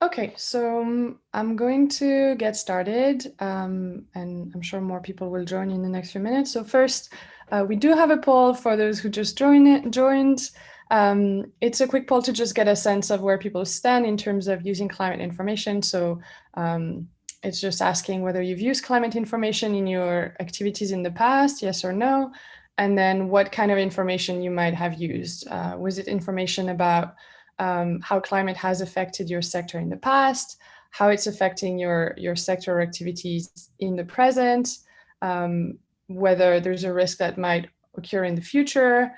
Okay, so um, I'm going to get started um, and I'm sure more people will join in the next few minutes. So first, uh, we do have a poll for those who just join it, joined. Um, it's a quick poll to just get a sense of where people stand in terms of using climate information. So um, it's just asking whether you've used climate information in your activities in the past, yes or no, and then what kind of information you might have used. Uh, was it information about um, how climate has affected your sector in the past, how it's affecting your, your sector activities in the present, um, whether there's a risk that might occur in the future,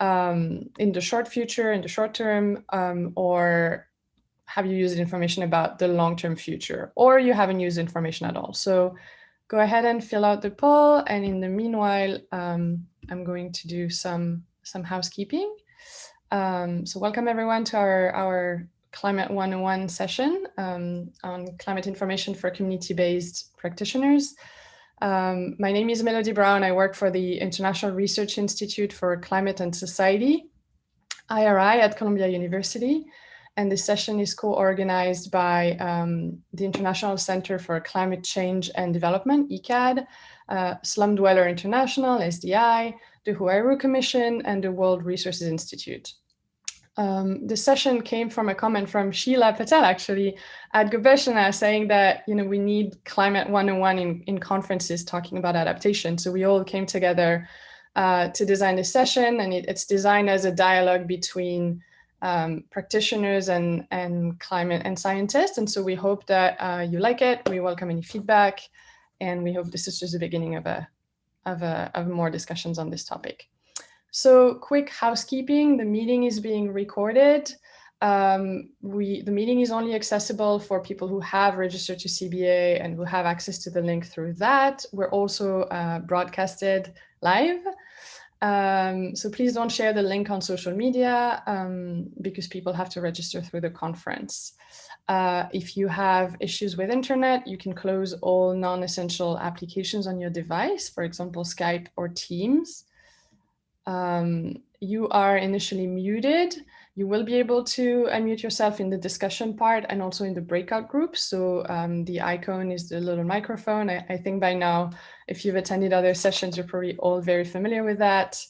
um, in the short future, in the short term, um, or have you used information about the long-term future, or you haven't used information at all. So go ahead and fill out the poll. And in the meanwhile, um, I'm going to do some, some housekeeping. Um, so welcome everyone to our, our Climate 101 session um, on climate information for community-based practitioners. Um, my name is Melody Braun. I work for the International Research Institute for Climate and Society, IRI at Columbia University. And this session is co-organized by um, the International Center for Climate Change and Development, ICCCAD, uh, Slum Dweller International, SDI, the Huairou Commission, and the World Resources Institute. Um, the session came from a comment from Sheila Patel, actually, at Gobeshona, saying that you know we need Climate 101 in, in conferences talking about adaptation. So we all came together uh, to design this session, and it, it's designed as a dialogue between um, practitioners and, and climate and scientists. And so we hope that uh, you like it. We welcome any feedback, and we hope this is just the beginning of a of, a, of more discussions on this topic. So quick housekeeping, the meeting is being recorded. Um, we, the meeting is only accessible for people who have registered to CBA and who have access to the link through that. We're also uh, broadcasted live. Um, so please don't share the link on social media um, because people have to register through the conference. Uh, if you have issues with internet, you can close all non-essential applications on your device, for example, Skype or Teams. Um, you are initially muted. You will be able to unmute yourself in the discussion part and also in the breakout groups. So um, the icon is the little microphone. I, I, think by now, if you've attended other sessions, you're probably all very familiar with that.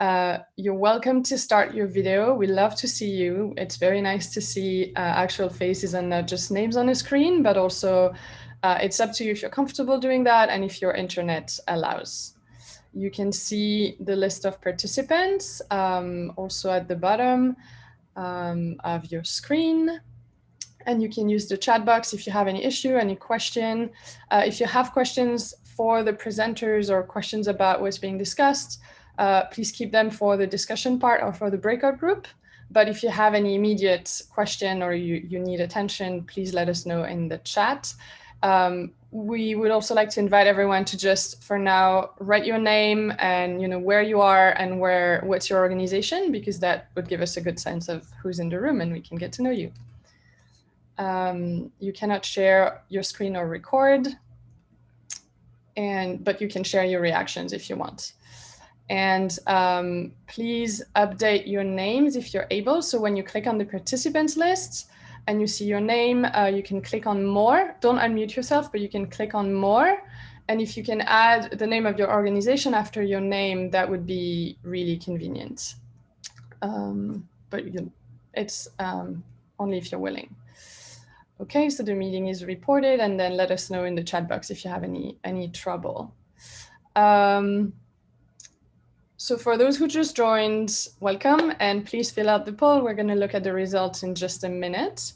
Uh, you're welcome to start your video. We love to see you. It's very nice to see uh, actual faces and not just names on the screen, but also uh, it's up to you if you're comfortable doing that and if your internet allows. You can see the list of participants um, also at the bottom um, of your screen. And you can use the chat box if you have any issue, any question. Uh, if you have questions for the presenters or questions about what's being discussed, uh, please keep them for the discussion part or for the breakout group. But if you have any immediate question or you, you need attention, please let us know in the chat. Um, we would also like to invite everyone to just for now write your name and you know where you are and where what's your organization because that would give us a good sense of who's in the room and we can get to know you. Um, you cannot share your screen or record and but you can share your reactions if you want. And um, please update your names if you're able. So when you click on the participants list, and you see your name, uh, you can click on more. Don't unmute yourself, but you can click on more. And if you can add the name of your organization after your name, that would be really convenient. Um, but you, it's um, only if you're willing. Okay, so the meeting is reported and then let us know in the chat box if you have any, any trouble. Um, so for those who just joined, welcome and please fill out the poll. We're going to look at the results in just a minute.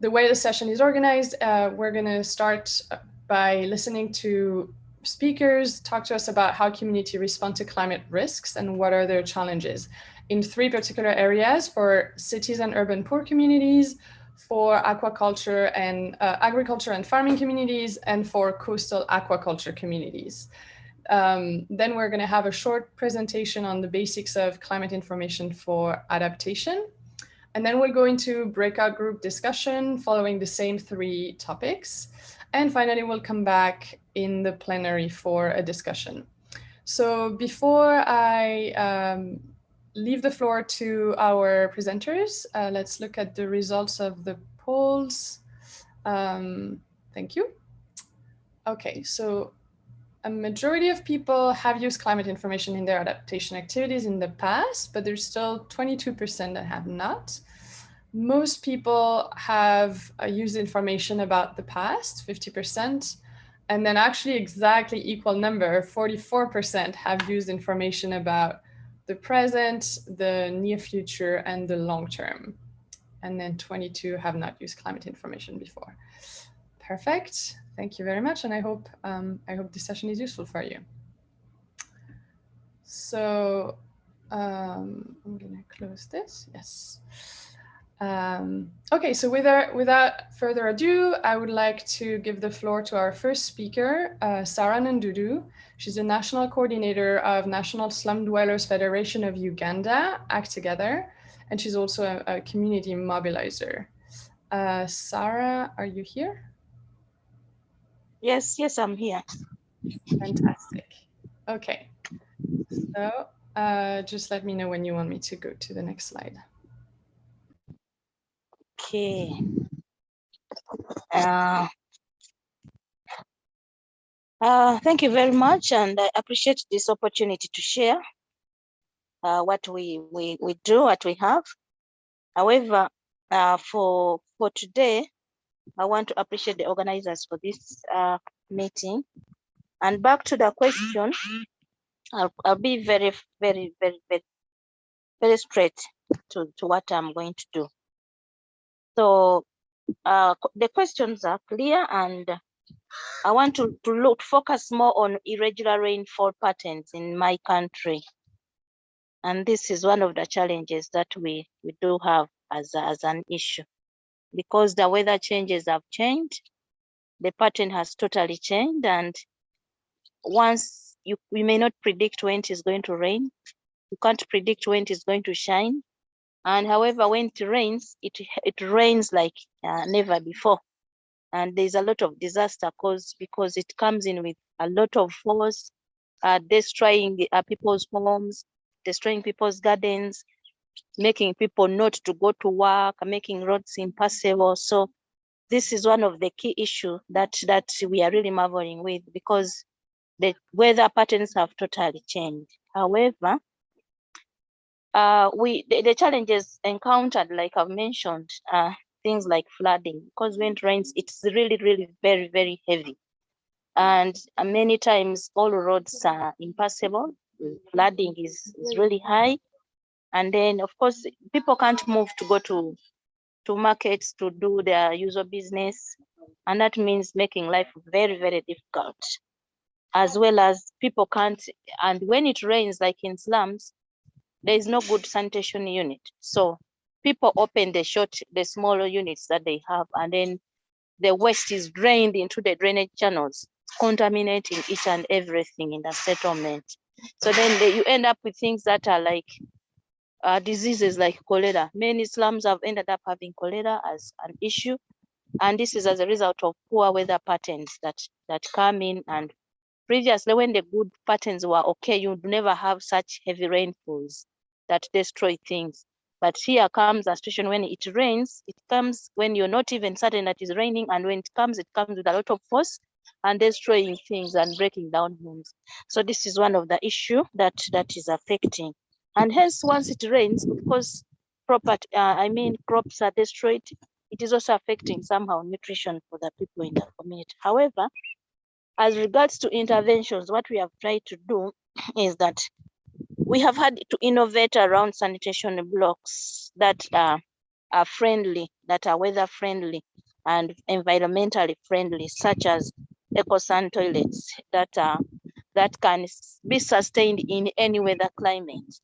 The way the session is organized, uh, we're going to start by listening to speakers talk to us about how community respond to climate risks and what are their challenges in three particular areas for cities and urban poor communities, for aquaculture and uh, agriculture and farming communities, and for coastal aquaculture communities. Um, then we're going to have a short presentation on the basics of climate information for adaptation. And then we'll go into breakout group discussion following the same three topics. And finally, we'll come back in the plenary for a discussion. So before I um, leave the floor to our presenters, uh, let's look at the results of the polls. Um, thank you. Okay, so a majority of people have used climate information in their adaptation activities in the past, but there's still 22% that have not. Most people have uh, used information about the past, 50%, and then actually exactly equal number, 44% have used information about the present, the near future, and the long term. And then 22 have not used climate information before. Perfect. Thank you very much. And I hope, um, I hope this session is useful for you. So um, I'm going to close this. Yes. Um, okay, so without, without further ado, I would like to give the floor to our first speaker, uh, Sarah Nandudu. She's the National Coordinator of National Slum Dwellers Federation of Uganda, Act Together, and she's also a, a community mobilizer. Uh, Sarah, are you here? Yes, yes, I'm here. Fantastic. Okay, so uh, just let me know when you want me to go to the next slide. Okay. Uh, uh, thank you very much, and I appreciate this opportunity to share uh, what we, we, we do, what we have. However, uh, for, for today, I want to appreciate the organizers for this uh, meeting. And back to the question, I'll, I'll be very, very, very, very, very straight to, to what I'm going to do. So uh, the questions are clear and I want to, to look focus more on irregular rainfall patterns in my country. And this is one of the challenges that we, we do have as, a, as an issue because the weather changes have changed. The pattern has totally changed. And once you, we may not predict when it is going to rain, you can't predict when it is going to shine. And however, when it rains, it, it rains like uh, never before. And there's a lot of disaster caused because it comes in with a lot of force, uh, destroying uh, people's homes, destroying people's gardens, making people not to go to work, making roads impassable. So this is one of the key issues that, that we are really marveling with because the weather patterns have totally changed. However, uh, we the, the, challenges encountered, like I've mentioned, uh, things like flooding, because when it rains, it's really, really very, very heavy. And many times all roads are impassable. Flooding is, is really high. And then, of course, people can't move to go to, to markets to do their usual business. And that means making life very, very difficult. As well as people can't, and when it rains, like in slums, there is no good sanitation unit. So people open the short, the smaller units that they have, and then the waste is drained into the drainage channels, contaminating each and everything in the settlement. So then you end up with things that are like uh, diseases like cholera. Many slums have ended up having cholera as an issue. And this is as a result of poor weather patterns that, that come in and previously when the good patterns were okay, you'd never have such heavy rainfalls that destroy things. But here comes a situation when it rains, it comes when you're not even certain that it's raining. And when it comes, it comes with a lot of force and destroying things and breaking down homes. So this is one of the issue that that is affecting. And hence, once it rains, of course, property, uh, I mean, crops are destroyed. It is also affecting somehow nutrition for the people in the community. However, as regards to interventions, what we have tried to do is that we have had to innovate around sanitation blocks that are, are friendly, that are weather friendly and environmentally friendly, such as EcoSan toilets that are that can be sustained in any weather climate.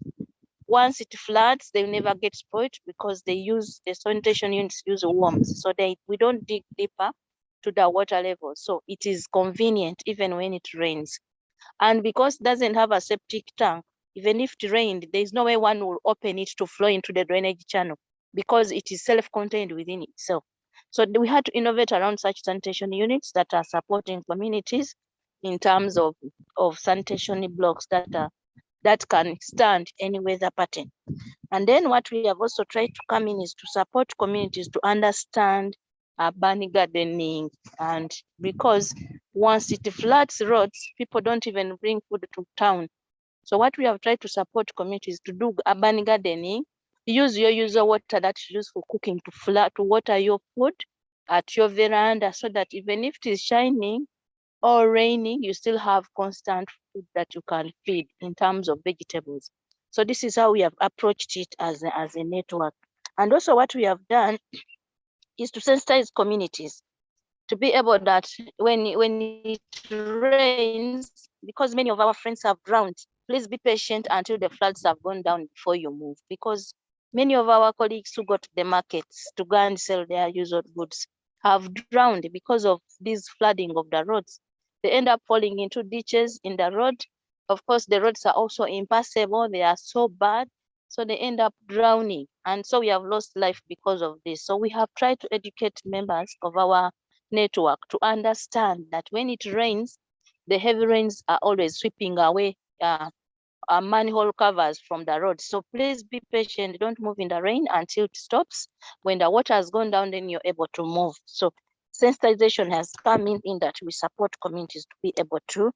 Once it floods, they mm. never get spoiled because they use the sanitation units use worms. So they we don't dig deeper to the water level. So it is convenient even when it rains. And because it doesn't have a septic tank, even if it rained, there's no way one will open it to flow into the drainage channel because it is self-contained within itself. So we had to innovate around such sanitation units that are supporting communities in terms of, of sanitation blocks that are that can stand any weather pattern. And then what we have also tried to come in is to support communities to understand urban gardening. And because once it floods roads, people don't even bring food to town. So what we have tried to support communities to do urban gardening, use your user water that you use for cooking to flood, to water your food at your veranda so that even if it is shining or raining, you still have constant food that you can feed in terms of vegetables. So this is how we have approached it as a, as a network. And also what we have done is to sensitize communities to be able that when, when it rains, because many of our friends have drowned, please be patient until the floods have gone down before you move. Because many of our colleagues who go to the markets to go and sell their usual goods have drowned because of this flooding of the roads. They end up falling into ditches in the road. Of course, the roads are also impassable. They are so bad. So they end up drowning. And so we have lost life because of this. So we have tried to educate members of our network to understand that when it rains, the heavy rains are always sweeping away uh, uh, manhole covers from the road. So please be patient. Don't move in the rain until it stops. When the water has gone down, then you're able to move. So sensitization has come in in that we support communities to be able to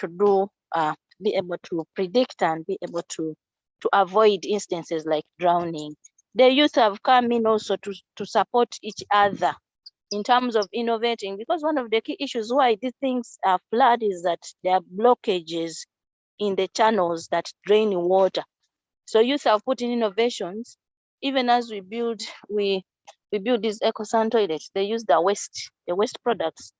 to do uh, be able to predict and be able to to avoid instances like drowning. The youth have come in also to, to support each other in terms of innovating because one of the key issues why these things are flood is that there are blockages in the channels that drain water. So youth have put in innovations. Even as we build, we we build these eco-san toilets, they use the waste, the waste products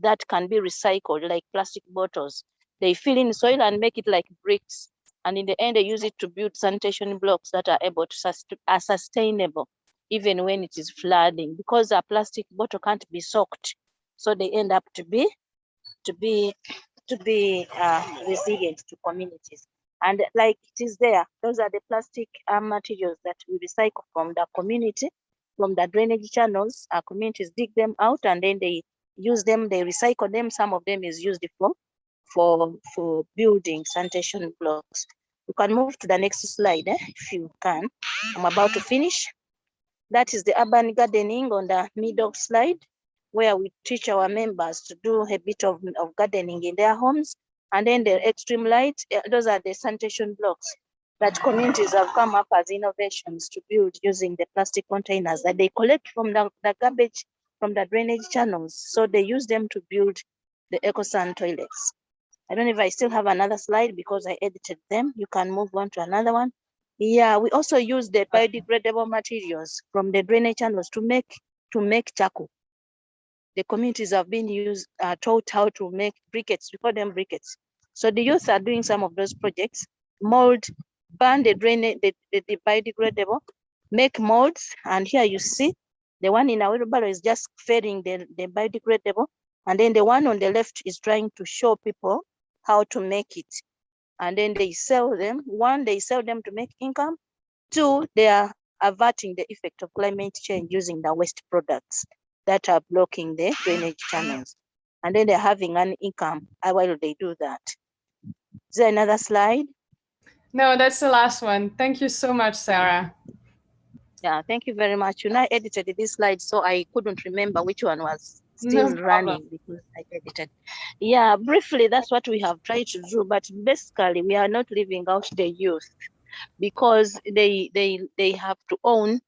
that can be recycled like plastic bottles. They fill in soil and make it like bricks and in the end, they use it to build sanitation blocks that are able to are sustainable, even when it is flooding, because a plastic bottle can't be soaked. So they end up to be, to be, to be uh, resilient to communities. And like it is there, those are the plastic uh, materials that we recycle from the community, from the drainage channels. Our communities dig them out and then they use them, they recycle them. Some of them is used for for for building sanitation blocks. You can move to the next slide eh, if you can. I'm about to finish. That is the urban gardening on the middle slide, where we teach our members to do a bit of, of gardening in their homes. And then the extreme light, eh, those are the sanitation blocks that communities have come up as innovations to build using the plastic containers that they collect from the, the garbage from the drainage channels. So they use them to build the EcoSan toilets. I don't know if I still have another slide because I edited them. You can move on to another one. Yeah, we also use the biodegradable materials from the drainage channels to make to make charcoal. The communities have been used uh, taught how to make briquettes. We call them briquettes. So the youth are doing some of those projects. Mold, burn the drainage, the, the, the biodegradable, make molds. And here you see the one in our wheelbarrow is just feeding the, the biodegradable. And then the one on the left is trying to show people how to make it. And then they sell them. One, they sell them to make income. Two, they are averting the effect of climate change using the waste products that are blocking the drainage channels. And then they're having an income while they do that. Is there another slide? No, that's the last one. Thank you so much, Sarah. Yeah, thank you very much. You know, I edited this slide, so I couldn't remember which one was still no running because I edited. Yeah, briefly, that's what we have tried to do. But basically, we are not leaving out the youth because they they they have to own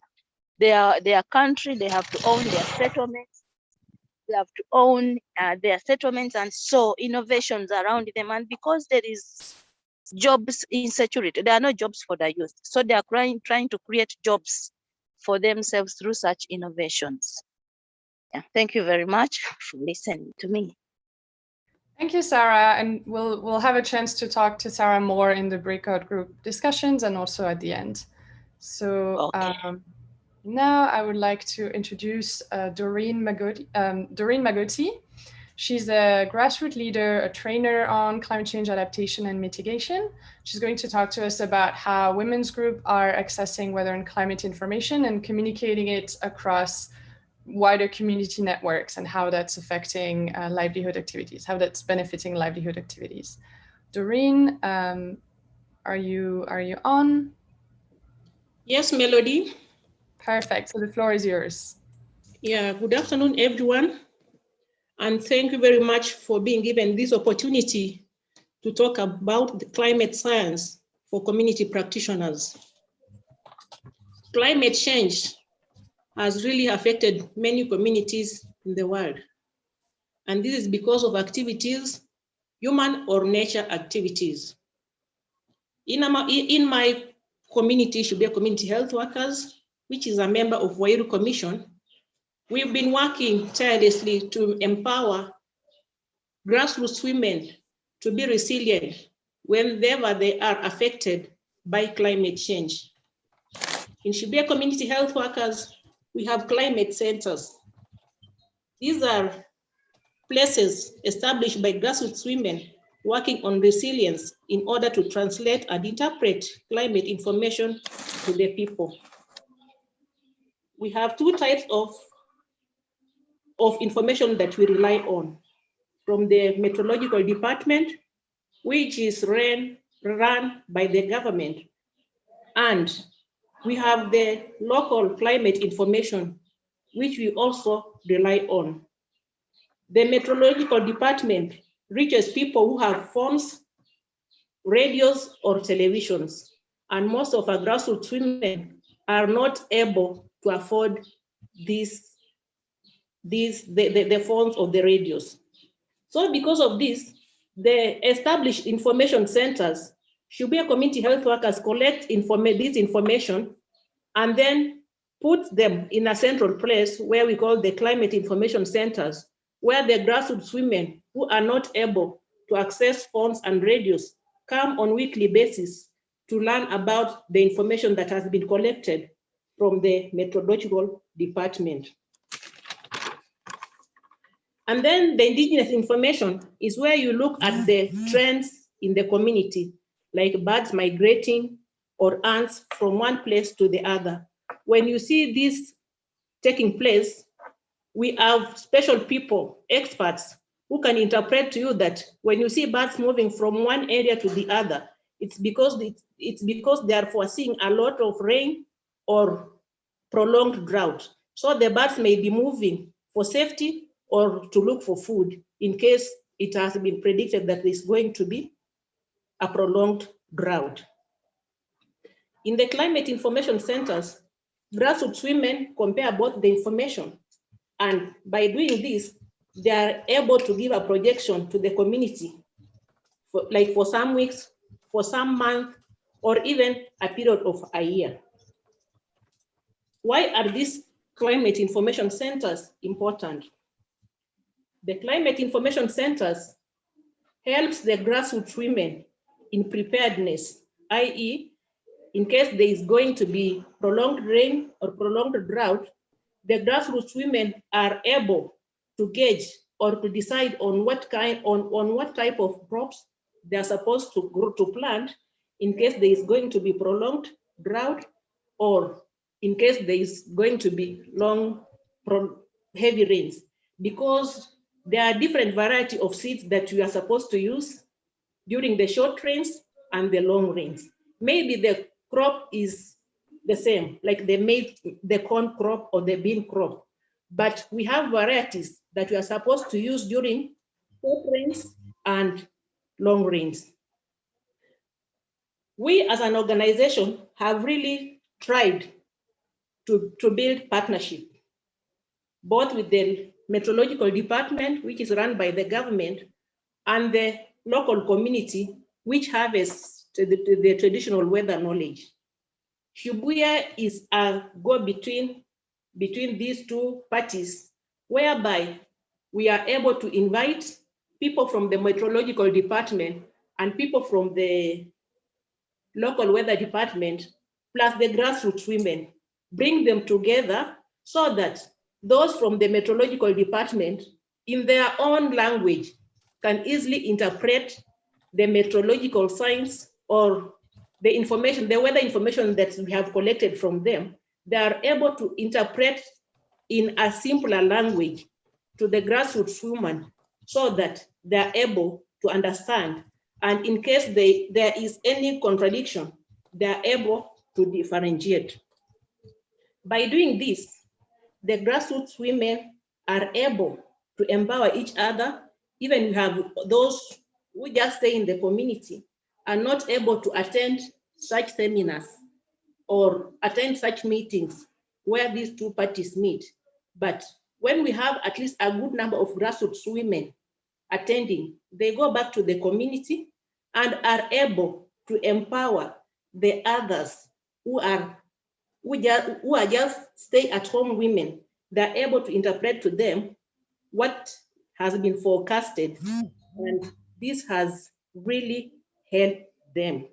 their their country. They have to own their settlements. They have to own uh, their settlements and so innovations around them. And because there is jobs insecurity, there are no jobs for the youth. So they are trying trying to create jobs for themselves through such innovations. Yeah, thank you very much for listening to me. Thank you, Sarah. And we'll, we'll have a chance to talk to Sarah more in the breakout group discussions and also at the end. So okay. um, now I would like to introduce uh, Doreen, Magoti, um, Doreen Magoti. She's a grassroots leader, a trainer on climate change adaptation and mitigation. She's going to talk to us about how women's group are accessing weather and climate information and communicating it across wider community networks and how that's affecting uh, livelihood activities, how that's benefiting livelihood activities. Doreen, um, are you are you on? Yes, Melody. Perfect. So the floor is yours. Yeah, good afternoon, everyone. And thank you very much for being given this opportunity to talk about climate science for community practitioners. Climate change has really affected many communities in the world. And this is because of activities, human or nature activities. In, in my community, Shibuye community health workers, which is a member of Huairou Commission, we've been working tirelessly to empower grassroots women to be resilient whenever they are affected by climate change. In Shibuye Community Health Workers, we have climate centers. These are places established by grassroots women working on resilience in order to translate and interpret climate information to the people. We have two types of, of information that we rely on from the meteorological department, which is ran, run by the government. And we have the local climate information, which we also rely on. The meteorological department reaches people who have phones, radios, or televisions. And most of our grassroots women are not able to afford these, these the, the, the phones or the radios. So because of this, the established information centers Shibuye community health workers collect informa this information and then put them in a central place where we call the climate information centers, where the grassroots women who are not able to access phones and radios come on weekly basis to learn about the information that has been collected from the meteorological department. And then the indigenous information is where you look at the mm-hmm. trends in the community, like birds migrating or ants from one place to the other. When you see this taking place, we have special people, experts, who can interpret to you that when you see birds moving from one area to the other, it's because it's, it's because they are foreseeing a lot of rain or prolonged drought. So the birds may be moving for safety or to look for food in case it has been predicted that there's going to be a prolonged drought. In the climate information centers, grassroots women compare both the information and by doing this, they are able to give a projection to the community, for, like for some weeks, for some month, or even a period of a year. Why are these climate information centers important? The climate information centers helps the grassroots women in preparedness, i.e. in case there is going to be prolonged rain or prolonged drought, the grassroots women are able to gauge or to decide on what kind, on, on what type of crops they are supposed to grow to plant in case there is going to be prolonged drought or in case there is going to be long, heavy rains. Because there are different variety of seeds that you are supposed to use during the short rains and the long rains. Maybe the crop is the same, like the maize, the corn crop or the bean crop. But we have varieties that we are supposed to use during short rains and long rains. We as an organization have really tried to, to build partnership, both with the meteorological department, which is run by the government, and the local community, which has the, the traditional weather knowledge. Shibuye is a go-between between these two parties, whereby we are able to invite people from the meteorological department and people from the local weather department, plus the grassroots women, bring them together so that those from the meteorological department in their own language can easily interpret the meteorological signs or the information, the weather information that we have collected from them, they are able to interpret in a simpler language to the grassroots woman so that they are able to understand. And in case they, there is any contradiction, they are able to differentiate. By doing this, the grassroots women are able to empower each other. Even you have those who just stay in the community are not able to attend such seminars or attend such meetings where these two parties meet. But when we have at least a good number of grassroots women attending, they go back to the community and are able to empower the others who are who, just, who are just stay-at-home women. They're able to interpret to them what has been forecasted, hmm. and this has really helped them.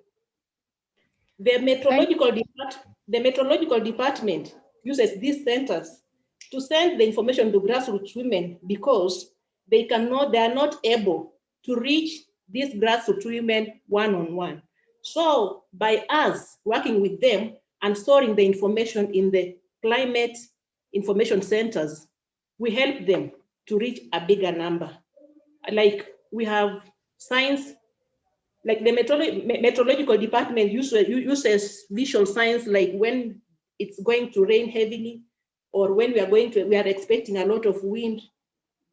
The meteorological, depart the meteorological department uses these centers to send the information to grassroots women because they cannot, they are not able to reach these grassroots women one-on-one. -on -one. So by us working with them and storing the information in the climate information centers, we help them to reach a bigger number. Like we have science, like the meteorological department uses, visual science, like when it's going to rain heavily or when we are going to, we are expecting a lot of wind,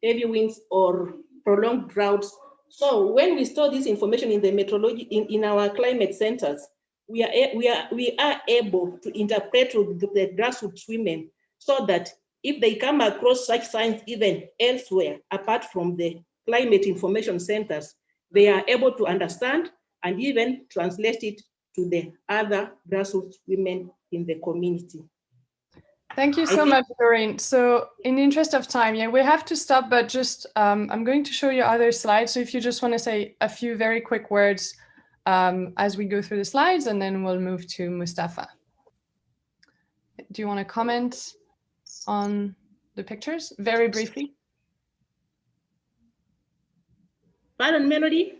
heavy winds or prolonged droughts. So when we store this information in the meteorology, in, in our climate centers, we are, we, are, we are able to interpret with the, grassroots women so that if they come across such signs even elsewhere, apart from the climate information centers, they are able to understand and even translate it to the other grassroots women in the community. Thank you so much, Doreen. So in the interest of time, yeah, we have to stop, but just um, I'm going to show you other slides. So if you just want to say a few very quick words um, as we go through the slides, and then we'll move to Mustafa. Do you want to comment on the pictures very briefly? Pardon, Melody?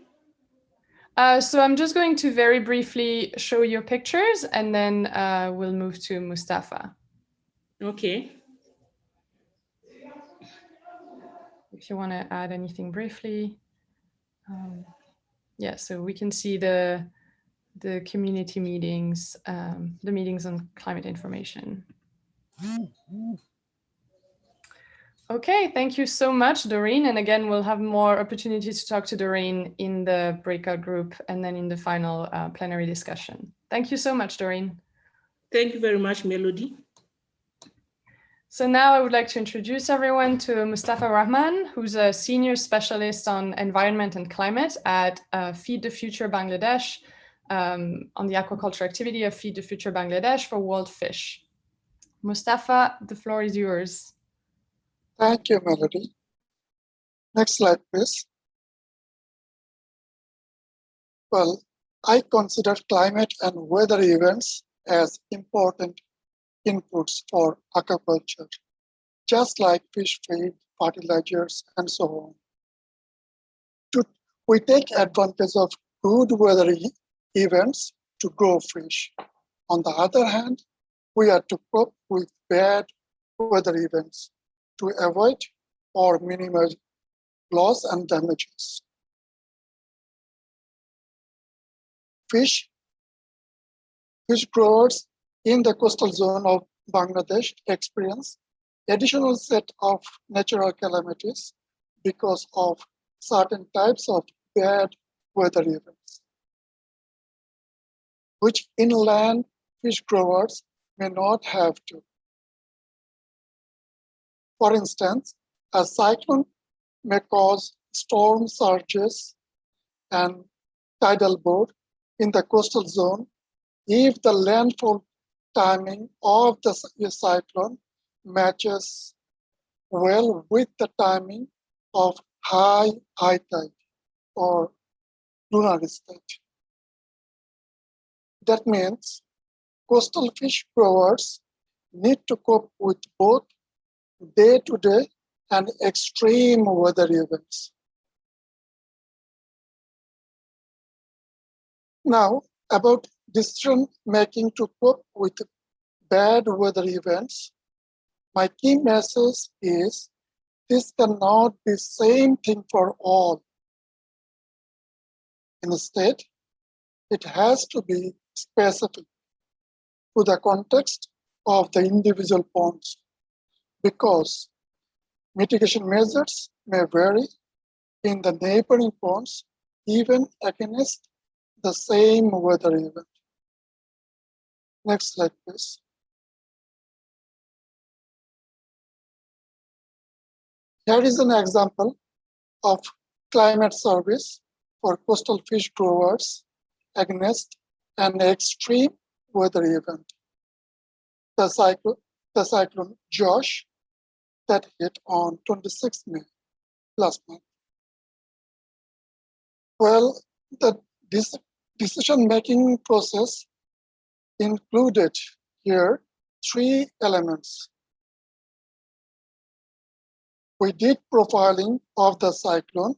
Uh, so I'm just going to very briefly show your pictures and then uh, we'll move to Mustafa. Okay. If you want to add anything briefly. Um, yeah, so we can see the the community meetings, um, the meetings on climate information. Okay, thank you so much, Doreen. And again, we'll have more opportunities to talk to Doreen in the breakout group and then in the final uh, plenary discussion. Thank you so much, Doreen. Thank you very much, Melody. So now I would like to introduce everyone to Mustafa Rahman, who's a senior specialist on environment and climate at uh, Feed the Future Bangladesh um, on the aquaculture activity of Feed the Future Bangladesh for World Fish. Mustafa, the floor is yours. Thank you, Melody. Next slide, please. Well, I consider climate and weather events as important inputs for aquaculture, just like fish feed, fertilizers, and so on. To, we take advantage of good weather events to grow fish. On the other hand, we are to cope with bad weather events to avoid or minimize loss and damages. Fish, fish growers in the coastal zone of Bangladesh experience additional set of natural calamities because of certain types of bad weather events, which inland fish growers may not have to. For instance, a cyclone may cause storm surges and tidal board in the coastal zone if the landfall timing of the cyclone matches well with the timing of high high tide or lunar stage. That means coastal fish growers need to cope with both day-to-day -day and extreme weather events. Now, about decision making to cope with bad weather events, my key message is this cannot be same thing for all. Instead, it has to be specific to the context of the individual ponds because mitigation measures may vary in the neighboring ponds even against the same weather event. Next slide, please. Here is an example of climate service for coastal fish growers against an extreme weather event. The cyclone, the cyclone Yaas that hit on 26 May last month. Well, the decision-making process included here three elements. We did profiling of the cyclone.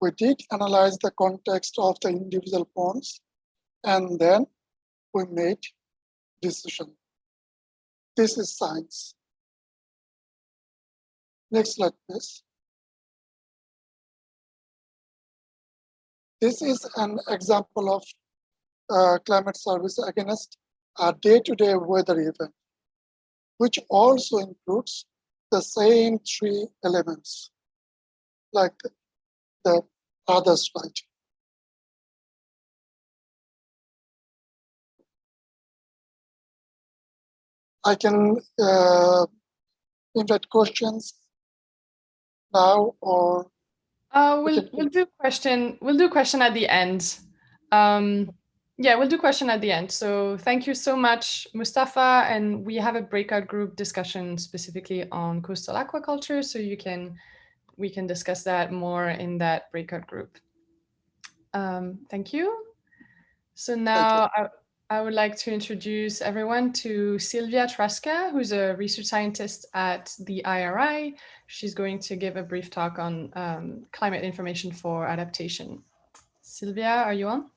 We did analyze the context of the individual ponds, and then we made decision. This is science. Next slide, please. This is an example of uh, climate service against a day-to-day -day weather event, which also includes the same three elements, like the, the other slide. I can uh, invite questions now or uh, we'll we'll do question we'll do question at the end. Um, yeah, we'll do question at the end. So thank you so much, Mustafa. And we have a breakout group discussion specifically on coastal aquaculture. So you can we can discuss that more in that breakout group. Um, thank you. So now I, I would like to introduce everyone to Sylvia Trasca, who's a research scientist at the IRI. She's going to give a brief talk on um, climate information for adaptation. Sylvia, are you on?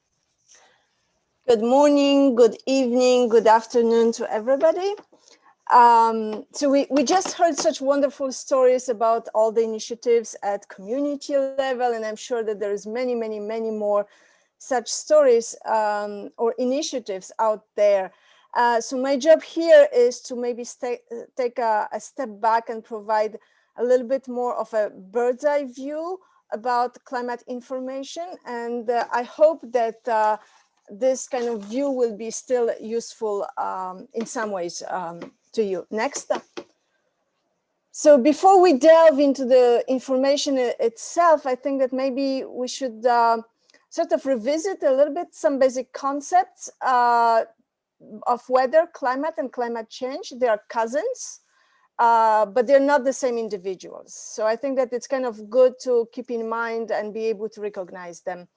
Good morning, good evening, good afternoon to everybody. Um, so we, we just heard such wonderful stories about all the initiatives at community level, and I'm sure that there is many, many, many more such stories um, or initiatives out there. Uh, so my job here is to maybe take a, a, step back and provide a little bit more of a bird's eye view about climate information. And uh, I hope that uh, this kind of view will be still useful um, in some ways um, to you. Next. So before we delve into the information itself, I think that maybe we should uh, sort of revisit a little bit some basic concepts uh, of weather, climate and climate change. They are cousins, uh, but they're not the same individuals. So I think that it's kind of good to keep in mind and be able to recognize them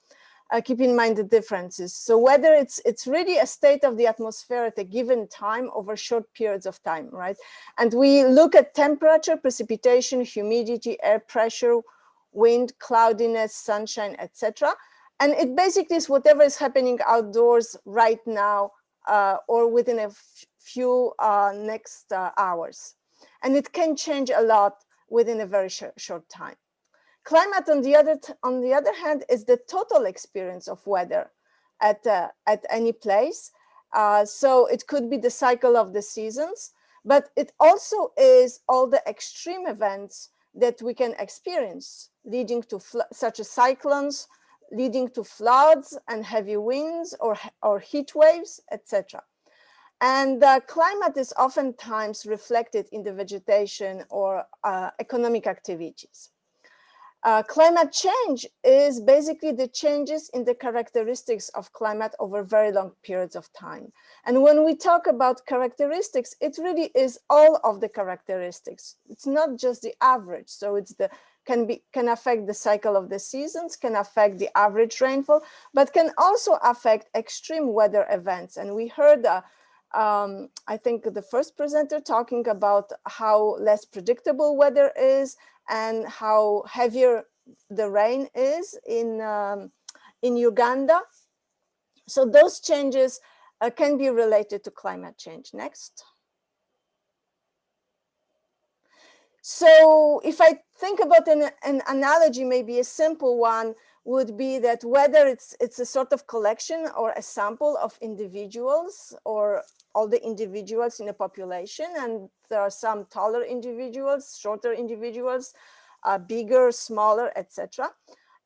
uh, keep in mind the differences. So whether it's it's really a state of the atmosphere at a given time over short periods of time, right? And we look at temperature, precipitation, humidity, air pressure, wind, cloudiness, sunshine, etc. And it basically is whatever is happening outdoors right now uh, or within a few uh, next uh, hours. And it can change a lot within a very sh short time. Climate, on the other on the other hand, is the total experience of weather at uh, at any place. Uh, so it could be the cycle of the seasons, but it also is all the extreme events that we can experience, leading to such as cyclones, leading to floods and heavy winds or, or heat waves, etc. And climate is oftentimes reflected in the vegetation or uh, economic activities. Uh, climate change is basically the changes in the characteristics of climate over very long periods of time. And when we talk about characteristics, it really is all of the characteristics. It's not just the average. So it's the can be can affect the cycle of the seasons, can affect the average rainfall, but can also affect extreme weather events. And we heard uh, um, I think the first presenter talking about how less predictable weather is and how heavier the rain is in, um, in Uganda. So those changes uh, can be related to climate change. Next. So if I think about an, an analogy, maybe a simple one would be that whether it's it's a sort of collection or a sample of individuals or all the individuals in a population. And there are some taller individuals, shorter individuals, uh, bigger, smaller, etc.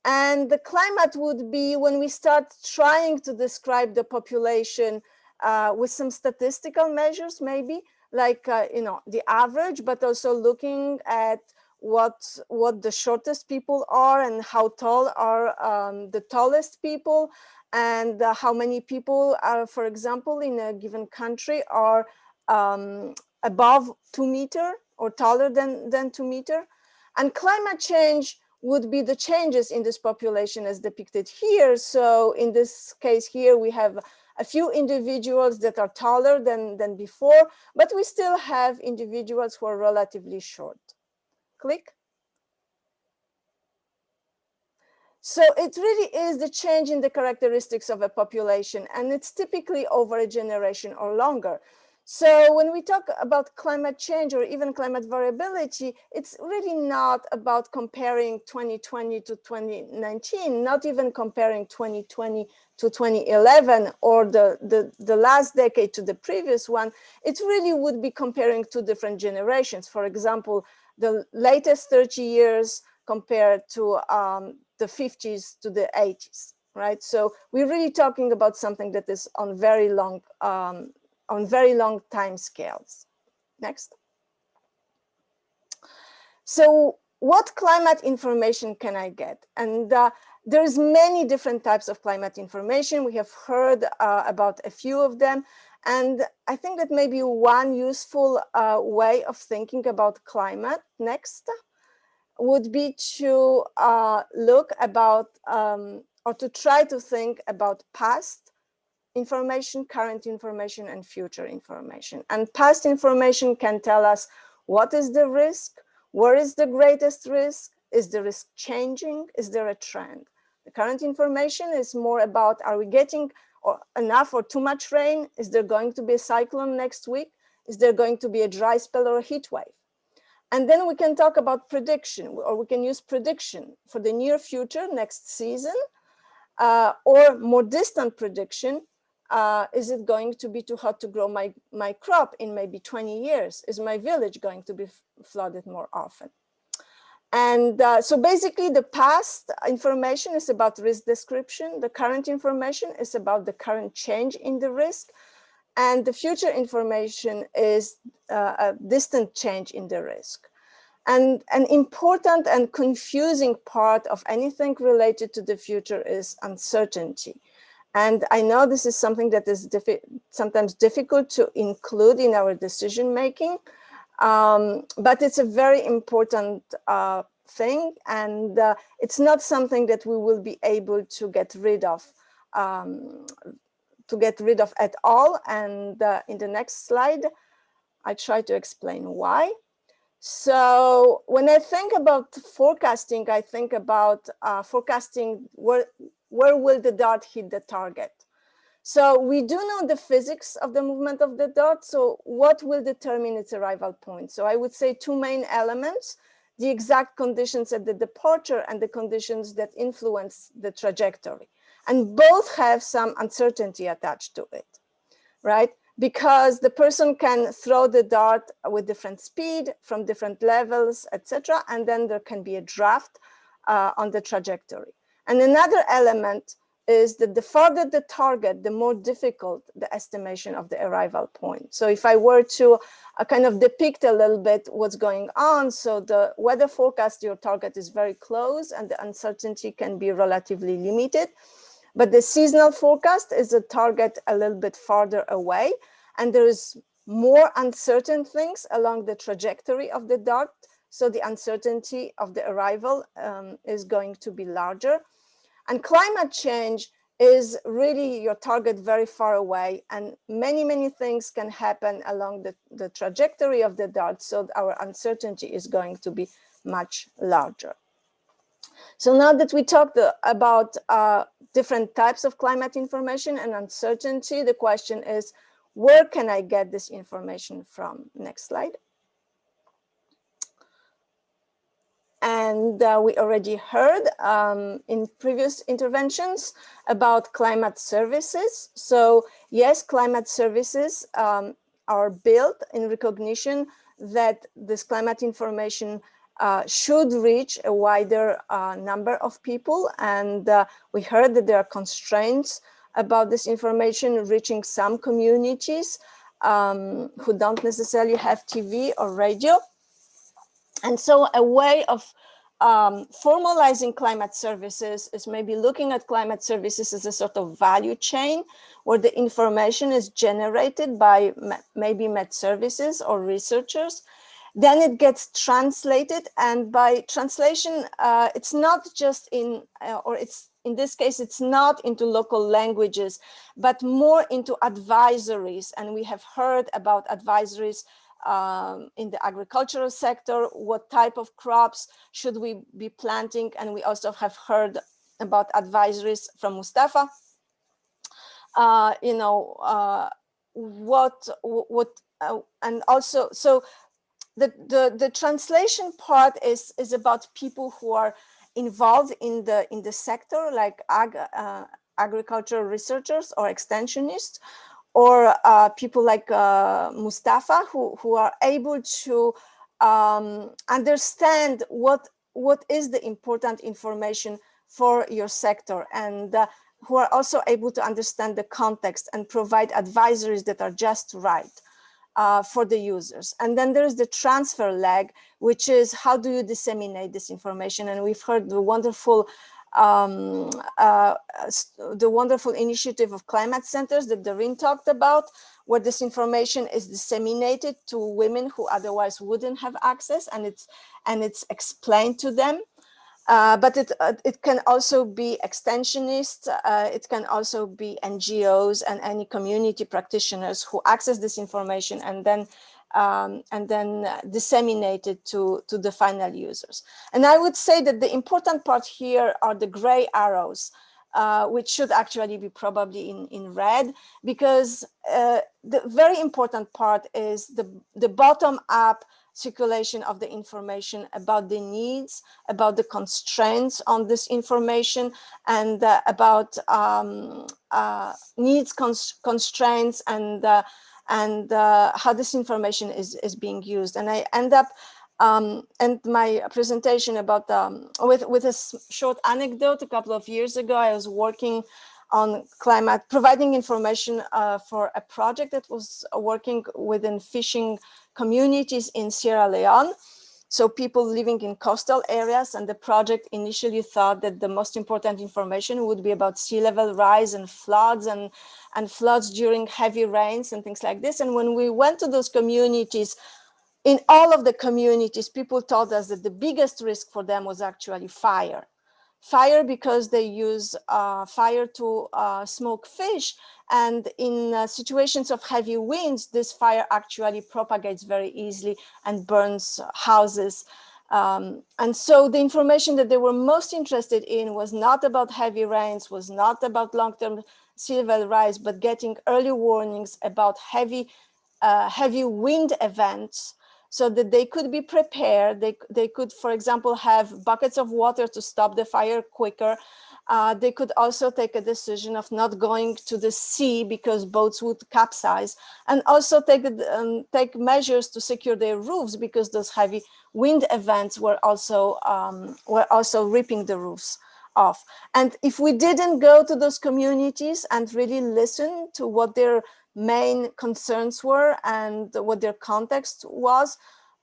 And the climate would be when we start trying to describe the population uh, with some statistical measures, maybe like, uh, you know, the average, but also looking at what what the shortest people are and how tall are um, the tallest people and uh, how many people are, for example, in a given country are um, above two meter or taller than, than two meter. And climate change would be the changes in this population as depicted here. So in this case here, we have a few individuals that are taller than, than before, but we still have individuals who are relatively short. Click. So it really is the change in the characteristics of a population and it's typically over a generation or longer. So when we talk about climate change or even climate variability, it's really not about comparing 2020 to 2019, not even comparing 2020 to 2011 or the, the, the last decade to the previous one. It really would be comparing two different generations. For example, the latest 30 years compared to um, the 50s to the 80s, right? So we're really talking about something that is on very long, um, on very long time scales. Next. So what climate information can I get? And uh, there's many different types of climate information. We have heard uh, about a few of them. And I think that maybe one useful uh, way of thinking about climate, next, would be to uh, look about um, or to try to think about past information, current information, and future information. And past information can tell us what is the risk, where is the greatest risk, is the risk changing, is there a trend? The current information is more about are we getting or enough or too much rain? Is there going to be a cyclone next week? Is there going to be a dry spell or a heat wave? And then we can talk about prediction, or we can use prediction for the near future, next season, uh, or more distant prediction. Uh, is it going to be too hot to grow my, my crop in maybe 20 years? Is my village going to be flooded more often? And uh, so basically the past information is about risk description. The current information is about the current change in the risk. And the future information is uh, a distant change in the risk. And an important and confusing part of anything related to the future is uncertainty. And I know this is something that is diffi sometimes difficult to include in our decision making, um, but it's a very important uh, thing. And uh, it's not something that we will be able to get rid of um, to get rid of at all. And uh, in the next slide, I try to explain why. So when I think about forecasting, I think about uh, forecasting where, where will the dart hit the target. So we do know the physics of the movement of the dart. So what will determine its arrival point? So I would say two main elements, the exact conditions at the departure and the conditions that influence the trajectory. And both have some uncertainty attached to it, right? Because the person can throw the dart with different speed from different levels, etc. And then there can be a draft uh, on the trajectory. And another element is that the farther the target, the more difficult the estimation of the arrival point. So if I were to uh, kind of depict a little bit what's going on, so the weather forecast, your target is very close and the uncertainty can be relatively limited. But the seasonal forecast is a target a little bit farther away, and there is more uncertain things along the trajectory of the dart. So the uncertainty of the arrival um, is going to be larger. And climate change is really your target very far away and many, many things can happen along the, the trajectory of the dart. So our uncertainty is going to be much larger. So now that we talked uh, about uh, different types of climate information and uncertainty, the question is, where can I get this information from? Next slide. And uh, we already heard um, in previous interventions about climate services. So yes, climate services um, are built in recognition that this climate information uh, should reach a wider uh, number of people. And uh, we heard that there are constraints about this information reaching some communities um, who don't necessarily have TV or radio. And so a way of um, formalizing climate services is maybe looking at climate services as a sort of value chain where the information is generated by maybe met services or researchers. Then it gets translated and by translation, uh, it's not just in, uh, or it's in this case, it's not into local languages, but more into advisories. And we have heard about advisories um, in the agricultural sector, what type of crops should we be planting? And we also have heard about advisories from Mustafa. Uh, you know, uh, what, what, uh, and also, so the, the, the translation part is, is about people who are involved in the, in the sector, like ag, uh, agricultural researchers or extensionists, or uh, people like uh, Mustafa who, who are able to um, understand what, what is the important information for your sector and uh, who are also able to understand the context and provide advisories that are just right uh, for the users. And then there's the transfer leg, which is how do you disseminate this information? And we've heard the wonderful um, uh, the wonderful initiative of climate centers that Doreen talked about, where this information is disseminated to women who otherwise wouldn't have access and it's and it's explained to them. Uh, but it, uh, it can also be extensionists, uh, it can also be NGOs and any community practitioners who access this information and then um, and then disseminated to, to the final users. And I would say that the important part here are the gray arrows, uh, which should actually be probably in, in red, because uh, the very important part is the, the bottom up circulation of the information about the needs, about the constraints on this information, and uh, about um, uh, needs cons constraints and uh, and uh, how this information is, is being used. And I end up um, and my presentation about um, with, with a short anecdote a couple of years ago, I was working on climate, providing information uh, for a project that was working within fishing communities in Sierra Leone. So people living in coastal areas and the project initially thought that the most important information would be about sea level rise and floods and, and floods during heavy rains and things like this. And when we went to those communities, in all of the communities, people told us that the biggest risk for them was actually fire fire because they use uh, fire to uh, smoke fish. And in uh, situations of heavy winds, this fire actually propagates very easily and burns houses. Um, and so the information that they were most interested in was not about heavy rains, was not about long-term sea level rise, but getting early warnings about heavy, uh, heavy wind events so that they could be prepared. They, they could, for example, have buckets of water to stop the fire quicker. Uh, they could also take a decision of not going to the sea because boats would capsize and also take, um, take measures to secure their roofs because those heavy wind events were also, um, were also ripping the roofs off. And if we didn't go to those communities and really listen to what their main concerns were and what their context was,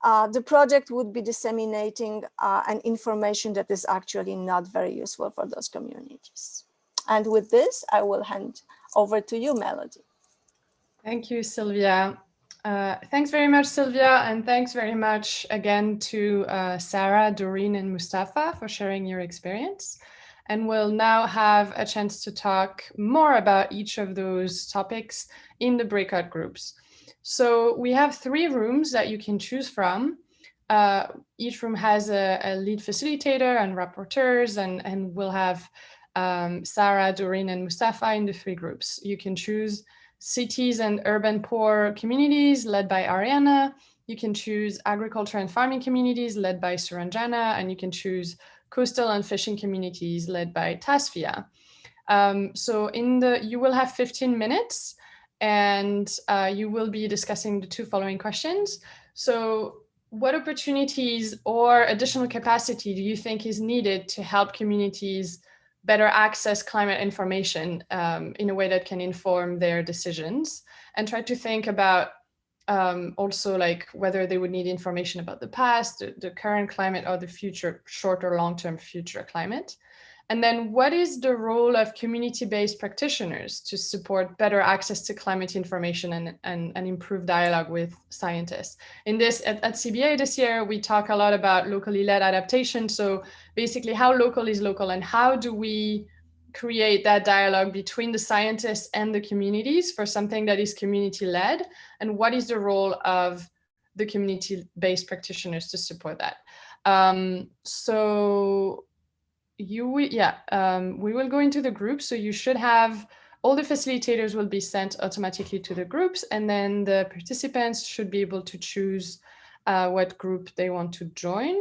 uh, the project would be disseminating uh, an information that is actually not very useful for those communities. And with this, I will hand over to you, Melody. Thank you, Sylvia. Uh, thanks very much, Sylvia, and thanks very much again to uh, Sarah, Doreen, and Mustafa for sharing your experience and we'll now have a chance to talk more about each of those topics in the breakout groups. So we have three rooms that you can choose from. Uh, each room has a, a, lead facilitator and rapporteurs, and, and we'll have um, Sarah, Doreen, and Mustafa in the three groups. You can choose cities and urban poor communities led by Ariana. You can choose agriculture and farming communities led by Suranjana, and you can choose coastal and fishing communities led by Tasfia. Um, so in the, you will have 15 minutes and uh, you will be discussing the two following questions. So what opportunities or additional capacity do you think is needed to help communities better access climate information um, in a way that can inform their decisions and try to think about um, also like whether they would need information about the past, the, the current climate or the future, short or long-term future climate. And then what is the role of community-based practitioners to support better access to climate information and, and, and improve dialogue with scientists? In this, at, at CBA this year, we talk a lot about locally led adaptation. So basically how local is local and how do we create that dialogue between the scientists and the communities for something that is community led and what is the role of the community-based practitioners to support that. Um, so you yeah um, we will go into the group. So you should have all the facilitators will be sent automatically to the groups and then the participants should be able to choose uh, what group they want to join.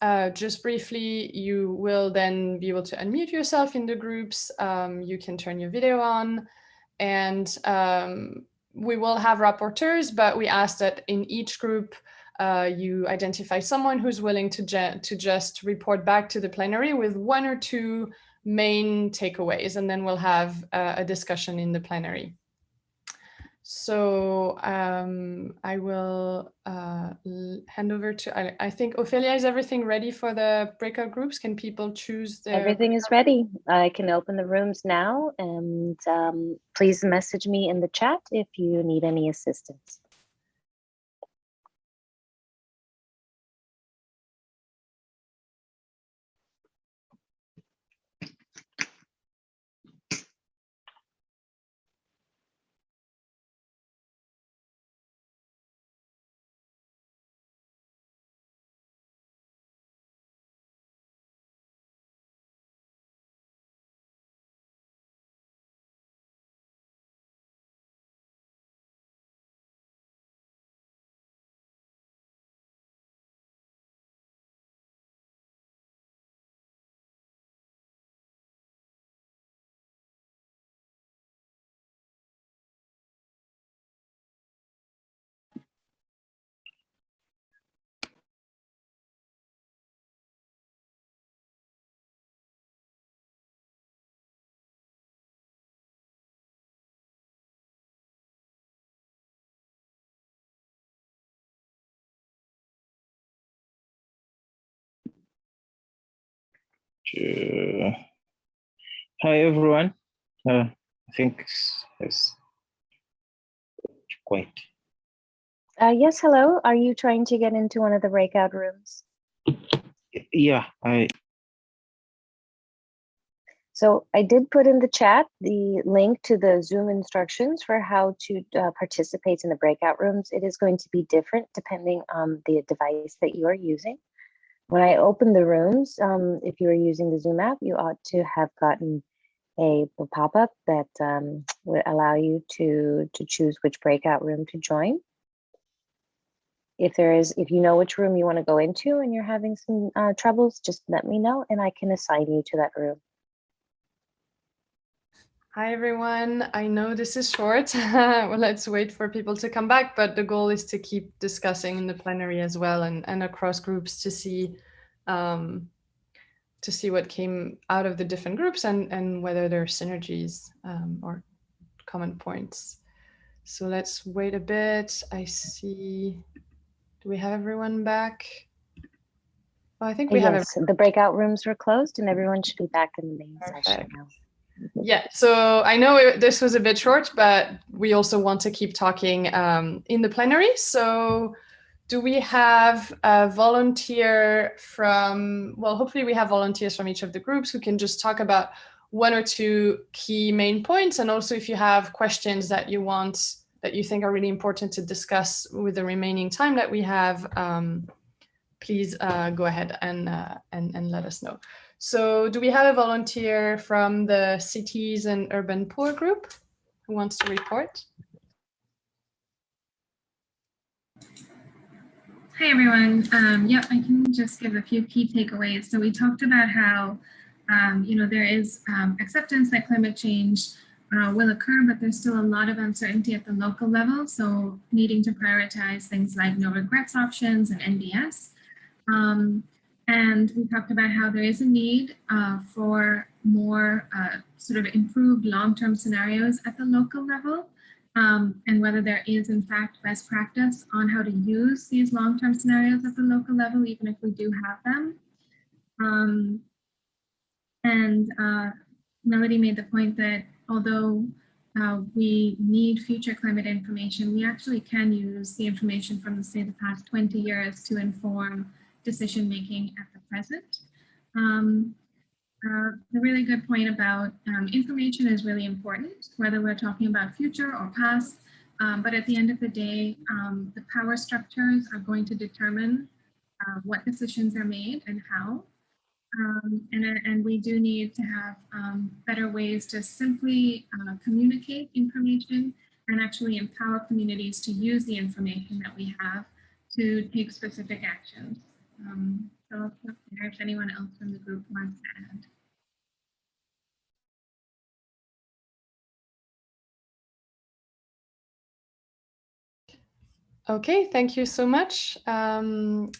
Uh, just briefly you will then be able to unmute yourself in the groups. Um, you can turn your video on. And um, we will have rapporteurs but we ask that in each group uh, you identify someone who's willing to, to just report back to the plenary with one or two main takeaways, and then we'll have uh, a discussion in the plenary. So um, I will uh, hand over to, I, I, think Ophelia, is everything ready for the breakout groups? Can people choose their- Everything is ready. I can open the rooms now and um, please message me in the chat if you need any assistance. Uh, hi everyone. Uh, I think it's quite. Uh, yes, hello. Are you trying to get into one of the breakout rooms? Yeah, I. So I did put in the chat the link to the Zoom instructions for how to uh, participate in the breakout rooms. It is going to be different depending on the device that you are using. When I opened the rooms, um, if you are using the Zoom app, you ought to have gotten a, a pop-up that um, would allow you to, to choose which breakout room to join. If there is, if you know which room you want to go into and you're having some uh, troubles, just let me know and I can assign you to that room. Hi, everyone. I know this is short. well, let's wait for people to come back, but the goal is to keep discussing in the plenary as well and, and across groups to see um, to see what came out of the different groups and, and whether there are synergies um, or common points. So let's wait a bit. I see, do we have everyone back? Well, I think we yes, have. The breakout rooms were closed and everyone should be back in the main Perfect. session now. Yeah, so I know it, this was a bit short, but we also want to keep talking um, in the plenary. So do we have a volunteer from, well, hopefully we have volunteers from each of the groups who can just talk about one or two key main points. And also if you have questions that you want, that you think are really important to discuss with the remaining time that we have, um, please uh, go ahead and, uh, and, and let us know. So do we have a volunteer from the cities and urban poor group who wants to report? Hi, everyone. Um, yep, I can just give a few key takeaways. So we talked about how, um, you know, there is um, acceptance that climate change uh, will occur, but there's still a lot of uncertainty at the local level. So needing to prioritize things like no regrets options and NDS. Um, and we talked about how there is a need uh, for more uh, sort of improved long-term scenarios at the local level um, and whether there is in fact best practice on how to use these long-term scenarios at the local level, even if we do have them. Um, and uh, Melody made the point that although uh, we need future climate information, we actually can use the information from, say, the past 20 years to inform decision making at the present. Um, uh, a really good point about um, information is really important, whether we're talking about future or past, um, but at the end of the day, um, the power structures are going to determine uh, what decisions are made and how. Um, and, and we do need to have um, better ways to simply uh, communicate information and actually empower communities to use the information that we have to take specific actions. Um, so I'll stop there if anyone else from the group wants to add. Okay, thank you so much. Um,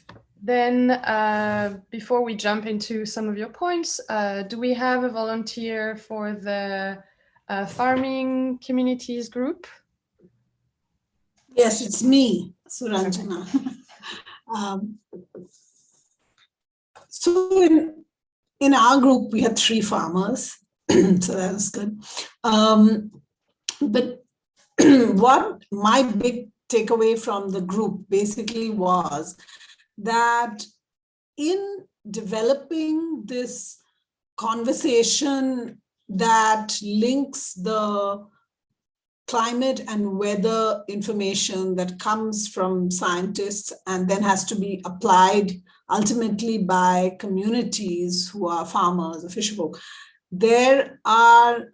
then uh, before we jump into some of your points, uh, do we have a volunteer for the uh, farming communities group? Yes, it's me, Suranjana. um, so in, in our group, we had three farmers, so that was good. Um, but what my big takeaway from the group basically was that in developing this conversation that links the climate and weather information that comes from scientists and then has to be applied ultimately by communities who are farmers or fisherfolk, there are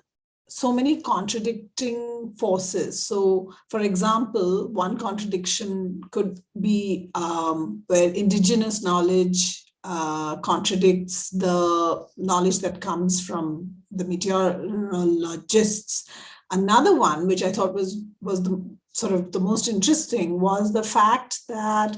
so many contradicting forces. So, for example, one contradiction could be um, where indigenous knowledge uh, contradicts the knowledge that comes from the meteorologists. Another one, which I thought was, was the sort of the most interesting, was the fact that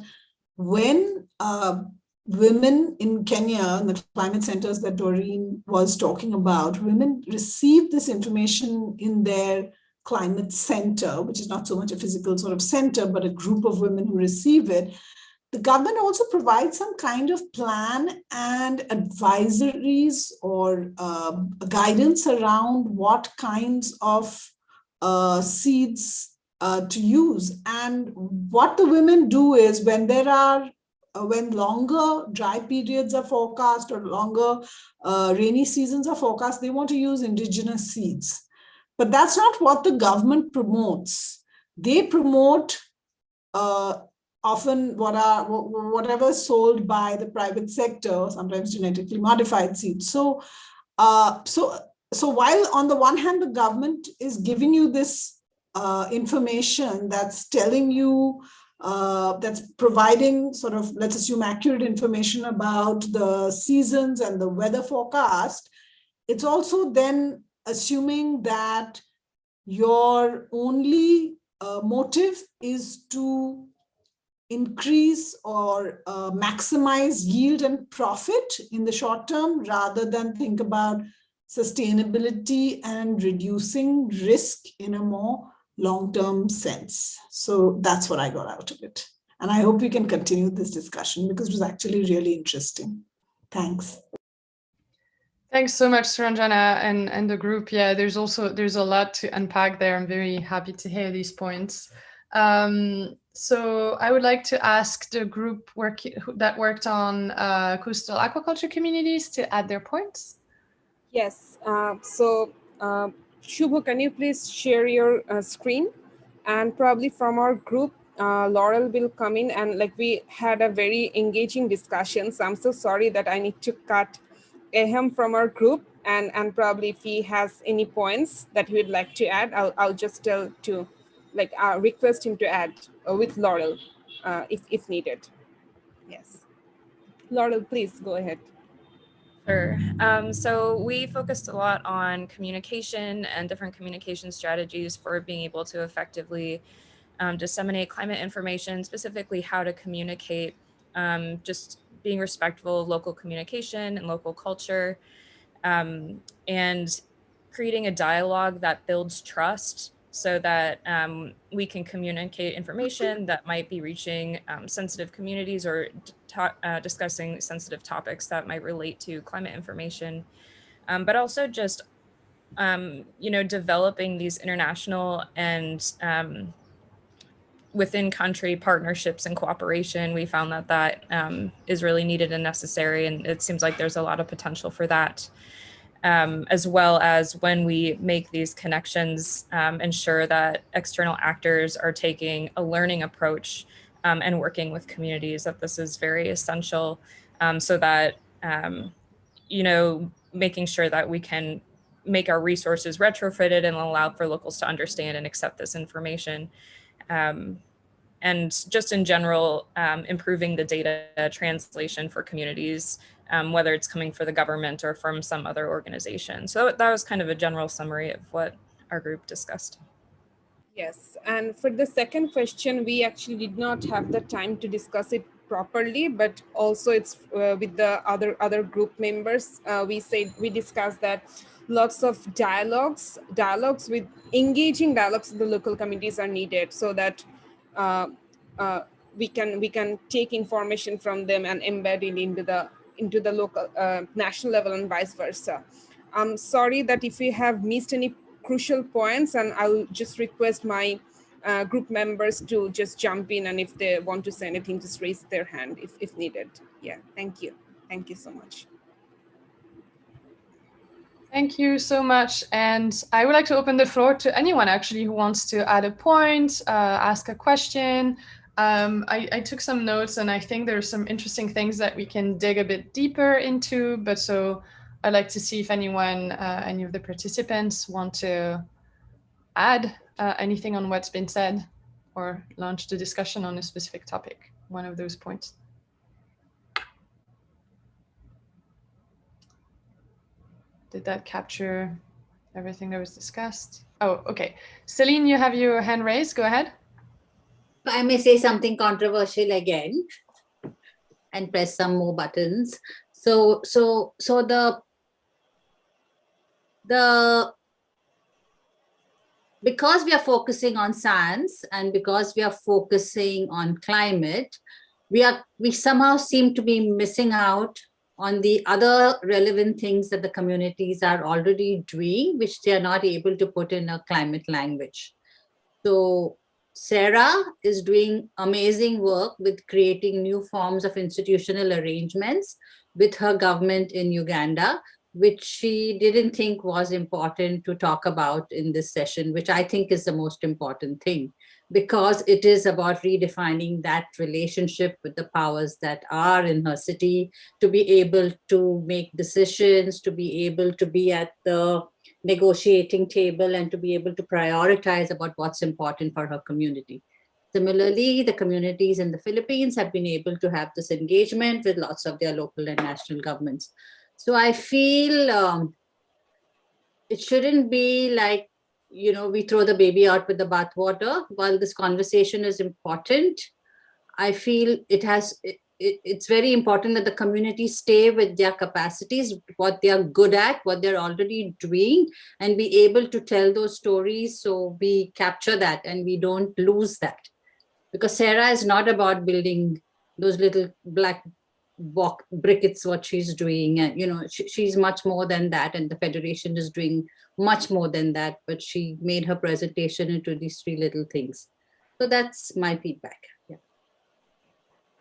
when uh, women in Kenya, in the climate centers that Doreen was talking about, women receive this information in their climate center, which is not so much a physical sort of center, but a group of women who receive it. The government also provides some kind of plan and advisories or uh, guidance around what kinds of uh, seeds uh, to use. And what the women do is when there are when longer dry periods are forecast or longer uh, rainy seasons are forecast, they want to use indigenous seeds. But that's not what the government promotes. They promote uh, often what are whatever sold by the private sector, sometimes genetically modified seeds. So, uh, so, so while on the one hand, the government is giving you this uh, information that's telling you uh, that's providing sort of, let's assume, accurate information about the seasons and the weather forecast, it's also then assuming that your only uh, motive is to increase or uh, maximize yield and profit in the short term rather than think about sustainability and reducing risk in a more long-term sense. So that's what I got out of it. And I hope we can continue this discussion because it was actually really interesting. Thanks. Thanks so much, Suranjana and, and the group. Yeah, there's also, there's a lot to unpack there. I'm very happy to hear these points. Um, so I would like to ask the group work, that worked on uh, coastal aquaculture communities to add their points. Yes, uh, so uh, Shubho, can you please share your uh, screen? And probably from our group, uh, Laurel will come in and like we had a very engaging discussion. So I'm so sorry that I need to cut Ahem from our group and and probably if he has any points that he would like to add, I'll I'll just tell to like uh, request him to add uh, with Laurel uh, if if needed. Yes, Laurel, please go ahead. Sure. Um, so we focused a lot on communication and different communication strategies for being able to effectively um, disseminate climate information, specifically how to communicate, um, just being respectful of local communication and local culture, um, and creating a dialogue that builds trust so that um, we can communicate information that might be reaching um, sensitive communities or uh, discussing sensitive topics that might relate to climate information, um, but also just, um, you know, developing these international and um, within country partnerships and cooperation. We found that that um, is really needed and necessary, and it seems like there's a lot of potential for that um, as well as when we make these connections, um, ensure that external actors are taking a learning approach um, and working with communities, that this is very essential um, so that, um, you know, making sure that we can make our resources retrofitted and allow for locals to understand and accept this information. Um, and just in general, improving the data translation for communities um, whether it's coming for the government or from some other organization. So that was kind of a general summary of what our group discussed. Yes, and for the second question, we actually did not have the time to discuss it properly, but also it's uh, with the other other group members. Uh, we said we discussed that lots of dialogues, dialogues with engaging dialogues with the local communities are needed so that uh, uh we can we can take information from them and embed it into the into the local uh, national level and vice versa. I'm sorry that if we have missed any crucial points and I'll just request my uh, group members to just jump in and if they want to say anything, just raise their hand if, if needed. Yeah, thank you. Thank you so much. Thank you so much. And I would like to open the floor to anyone actually who wants to add a point, uh, ask a question, um, I, I, took some notes and I think there's some interesting things that we can dig a bit deeper into, but so I'd like to see if anyone, uh, any of the participants want to add uh, anything on what's been said or launch the discussion on a specific topic, one of those points. Did that capture everything that was discussed? Oh, okay. Celine, you have your hand raised. Go ahead. I may say something controversial again and press some more buttons. So, so, so the, the, because we are focusing on science and because we are focusing on climate, we are, we somehow seem to be missing out on the other relevant things that the communities are already doing, which they are not able to put in a climate language. So Sarah is doing amazing work with creating new forms of institutional arrangements with her government in Uganda, which she didn't think was important to talk about in this session, which I think is the most important thing, because it is about redefining that relationship with the powers that are in her city, to be able to make decisions, to be able to be at the negotiating table and to be able to prioritize about what's important for her community. Similarly, the communities in the Philippines have been able to have this engagement with lots of their local and national governments. So I feel um, it shouldn't be like, you know, we throw the baby out with the bathwater. While this conversation is important, I feel it has, it, it's very important that the community stay with their capacities, what they are good at, what they're already doing, and be able to tell those stories so we capture that and we don't lose that. Because Sarah is not about building those little black block brickets, what she's doing. And, you know, she, she's much more than that. And the Federation is doing much more than that. But she made her presentation into these three little things. So that's my feedback. Yeah.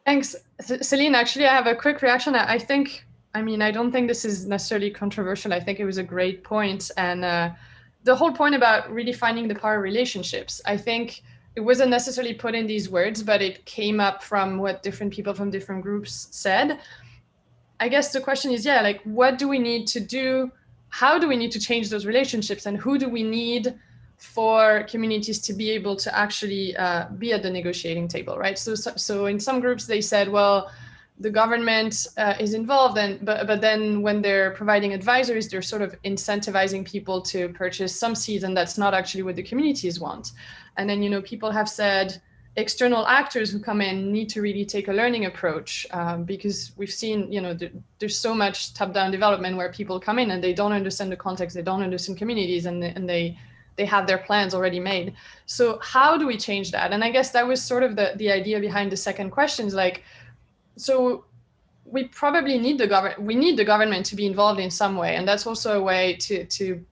Thanks, Celine. Actually, I have a quick reaction. I think, I mean, I don't think this is necessarily controversial. I think it was a great point. And uh, the whole point about redefining the power relationships, I think it wasn't necessarily put in these words, but it came up from what different people from different groups said. I guess the question is, yeah, like, what do we need to do how do we need to change those relationships and who do we need for communities to be able to actually uh, be at the negotiating table, right? So, so, so in some groups they said, well, the government uh, is involved and but but then when they're providing advisories they're sort of incentivizing people to purchase some seeds and that's not actually what the communities want. And then you know people have said external actors who come in need to really take a learning approach um, because we've seen you know th there's so much top-down development where people come in and they don't understand the context they don't understand communities and, and they they have their plans already made. So how do we change that? And i guess that was sort of the the idea behind the second questions like so we probably need the government we need the government to be involved in some way and that's also a way to to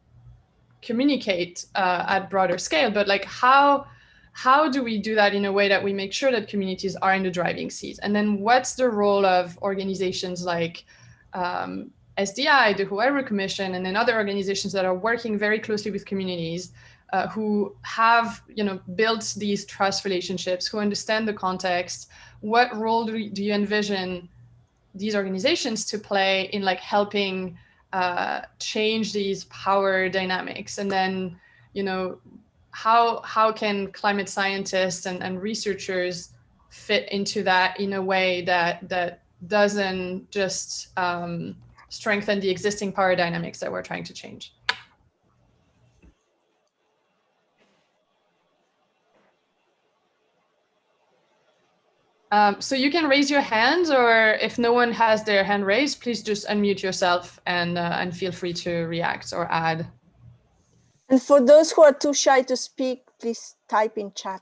communicate uh, at broader scale. But like how how do we do that in a way that we make sure that communities are in the driving seat? And then what's the role of organizations like um, SDI, the Huairou Commission, and then other organizations that are working very closely with communities uh, who have, you know, built these trust relationships, who understand the context, what role do, do you envision these organizations to play in like helping uh, change these power dynamics? And then you know how how can climate scientists and, and researchers fit into that in a way that that doesn't just um, strengthen the existing power dynamics that we're trying to change Um, so you can raise your hands or if no one has their hand raised, please just unmute yourself and, uh, and feel free to react or add. And for those who are too shy to speak, please type in chat.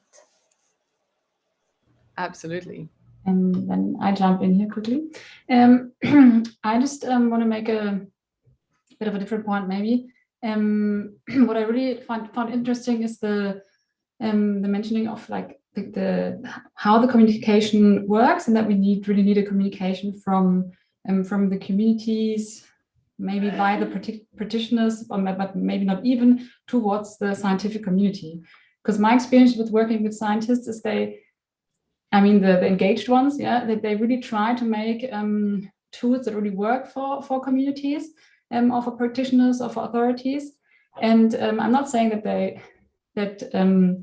Absolutely. And then I jump in here quickly. Um, I just um, want to make a bit of a different point maybe. Um, what I really found, found interesting is the um, the mentioning of like the, the, how the communication works and that we need really need a communication from um, from the communities maybe by the practitioners but maybe not even towards the scientific community. Because my experience with working with scientists is they i mean the, the engaged ones yeah that they really try to make um, tools that really work for for communities um, or for practitioners or for authorities. And um, i'm not saying that they that um,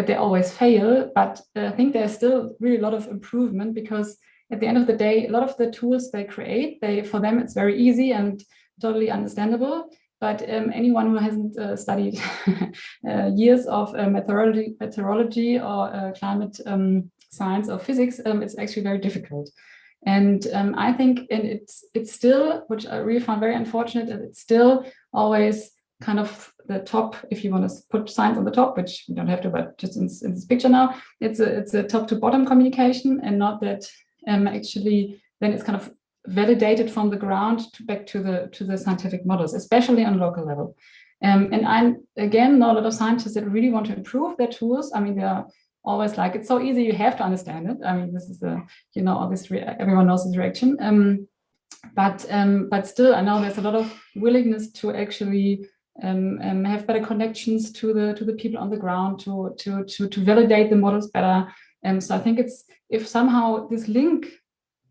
that they always fail, but uh, I think there's still really a lot of improvement because at the end of the day, a lot of the tools they create, they for them it's very easy and totally understandable. But um, anyone who hasn't uh, studied uh, years of uh, meteorology, meteorology or uh, climate um, science or physics, um, it's actually very difficult. And um, I think, and it's it's still, which I really found very unfortunate, it's still always kind of the top, if you want to put science on the top, which you don't have to, but just in, in this picture now, it's a, it's a top to bottom communication and not that um, actually then it's kind of validated from the ground to back to the to the scientific models, especially on local level. Um, and I'm again, know a lot of scientists that really want to improve their tools. I mean, they're always like, it's so easy, you have to understand it. I mean, this is the, you know, all this, everyone knows this reaction. Um, but um, but still, I know there's a lot of willingness to actually um, um, have better connections to the to the people on the ground to to to to validate the models better. And um, so I think it's if somehow this link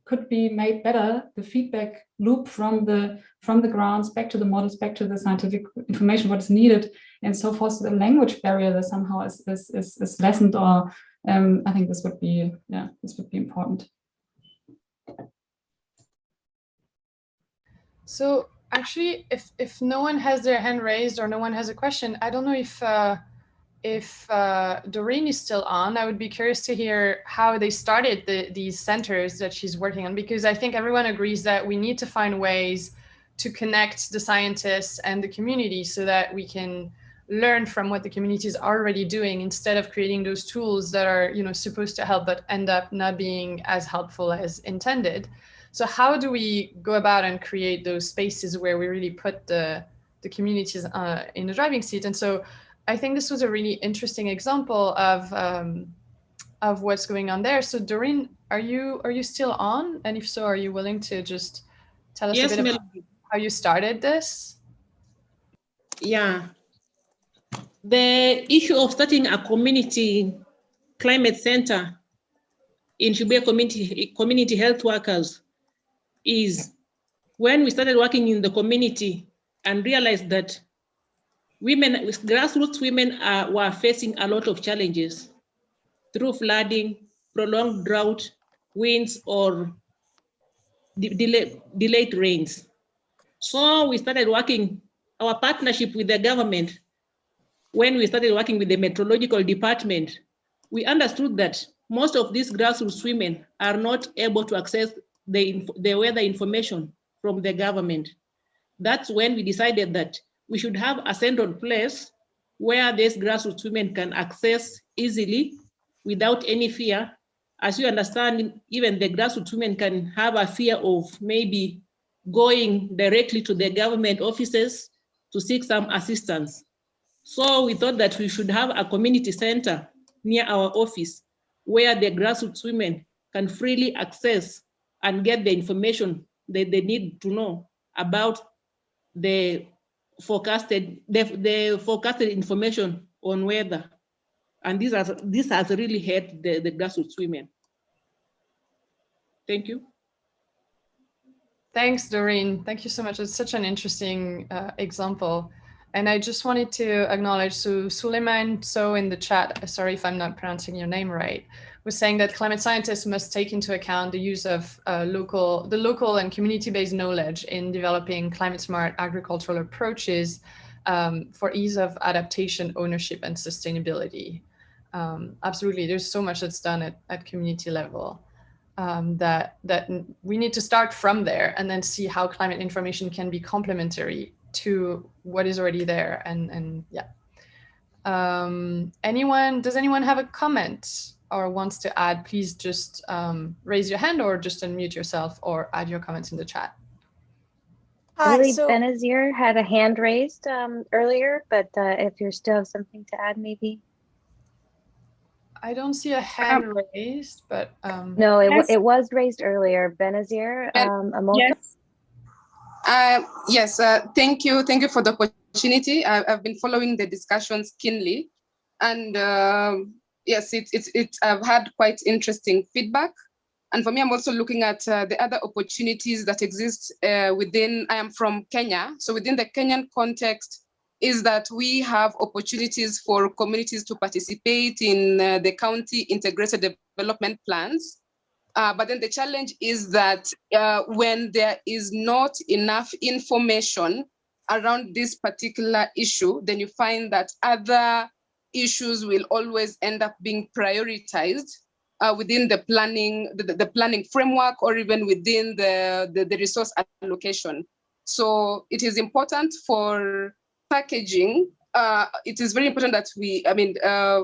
could be made better, the feedback loop from the from the grounds back to the models, back to the scientific information, what is needed, and so forth. So the language barrier that somehow is is is, is lessened, or um, I think this would be yeah, this would be important. So actually, if if no one has their hand raised or no one has a question, I don't know if uh, if uh, Doreen is still on. I would be curious to hear how they started the, these centers that she's working on, because I think everyone agrees that we need to find ways to connect the scientists and the community so that we can learn from what the community is already doing instead of creating those tools that are you know supposed to help but end up not being as helpful as intended. So how do we go about and create those spaces where we really put the, the communities uh, in the driving seat? And so I think this was a really interesting example of, um, of what's going on there. So Doreen, are you, are you still on? And if so, are you willing to just tell us yes, a bit about how you started this? Yeah. The issue of starting a community climate center in Shibuye community, community health workers is when we started working in the community, and realized that women, grassroots women are, were facing a lot of challenges through flooding, prolonged drought, winds, or de delay, delayed rains. So we started working, our partnership with the government, when we started working with the meteorological department, we understood that most of these grassroots women are not able to access the, the weather information from the government. That's when we decided that we should have a central place where these grassroots women can access easily without any fear. As you understand, even the grassroots women can have a fear of maybe going directly to the government offices to seek some assistance. So we thought that we should have a community center near our office where the grassroots women can freely access and get the information that they need to know about the forecasted the, the forecasted information on weather. And this has this has really helped the, the grassroots women. Thank you. Thanks, Doreen. Thank you so much. It's such an interesting uh, example. And I just wanted to acknowledge, so Suleiman, so in the chat, sorry if I'm not pronouncing your name right, was saying that climate scientists must take into account the use of uh, local, the local and community-based knowledge in developing climate smart agricultural approaches um, for ease of adaptation, ownership, and sustainability. Um, absolutely, there's so much that's done at, at community level. Um, that that we need to start from there and then see how climate information can be complementary to what is already there and and yeah um anyone does anyone have a comment or wants to add please just um, raise your hand or just unmute yourself or add your comments in the chat I believe so, Benazir had a hand raised um, earlier, but uh, if you still have something to add, maybe. I don't see a hand um, raised, but um, no, it, yes. it was raised earlier. Benazir, um, Yes. Uh, yes, uh, thank you. Thank you for the opportunity. I, have been following the discussions keenly. And uh, yes, it's, it's, I've had quite interesting feedback. And for me, I'm also looking at uh, the other opportunities that exist uh, within, I am from Kenya. So within the Kenyan context is that we have opportunities for communities to participate in uh, the county integrated development plans. Uh, but then the challenge is that uh, when there is not enough information around this particular issue, then you find that other issues will always end up being prioritized uh, within the planning, the, the, planning framework, or even within the, the, the resource allocation. So it is important for packaging. Uh, it is very important that we, I mean, uh,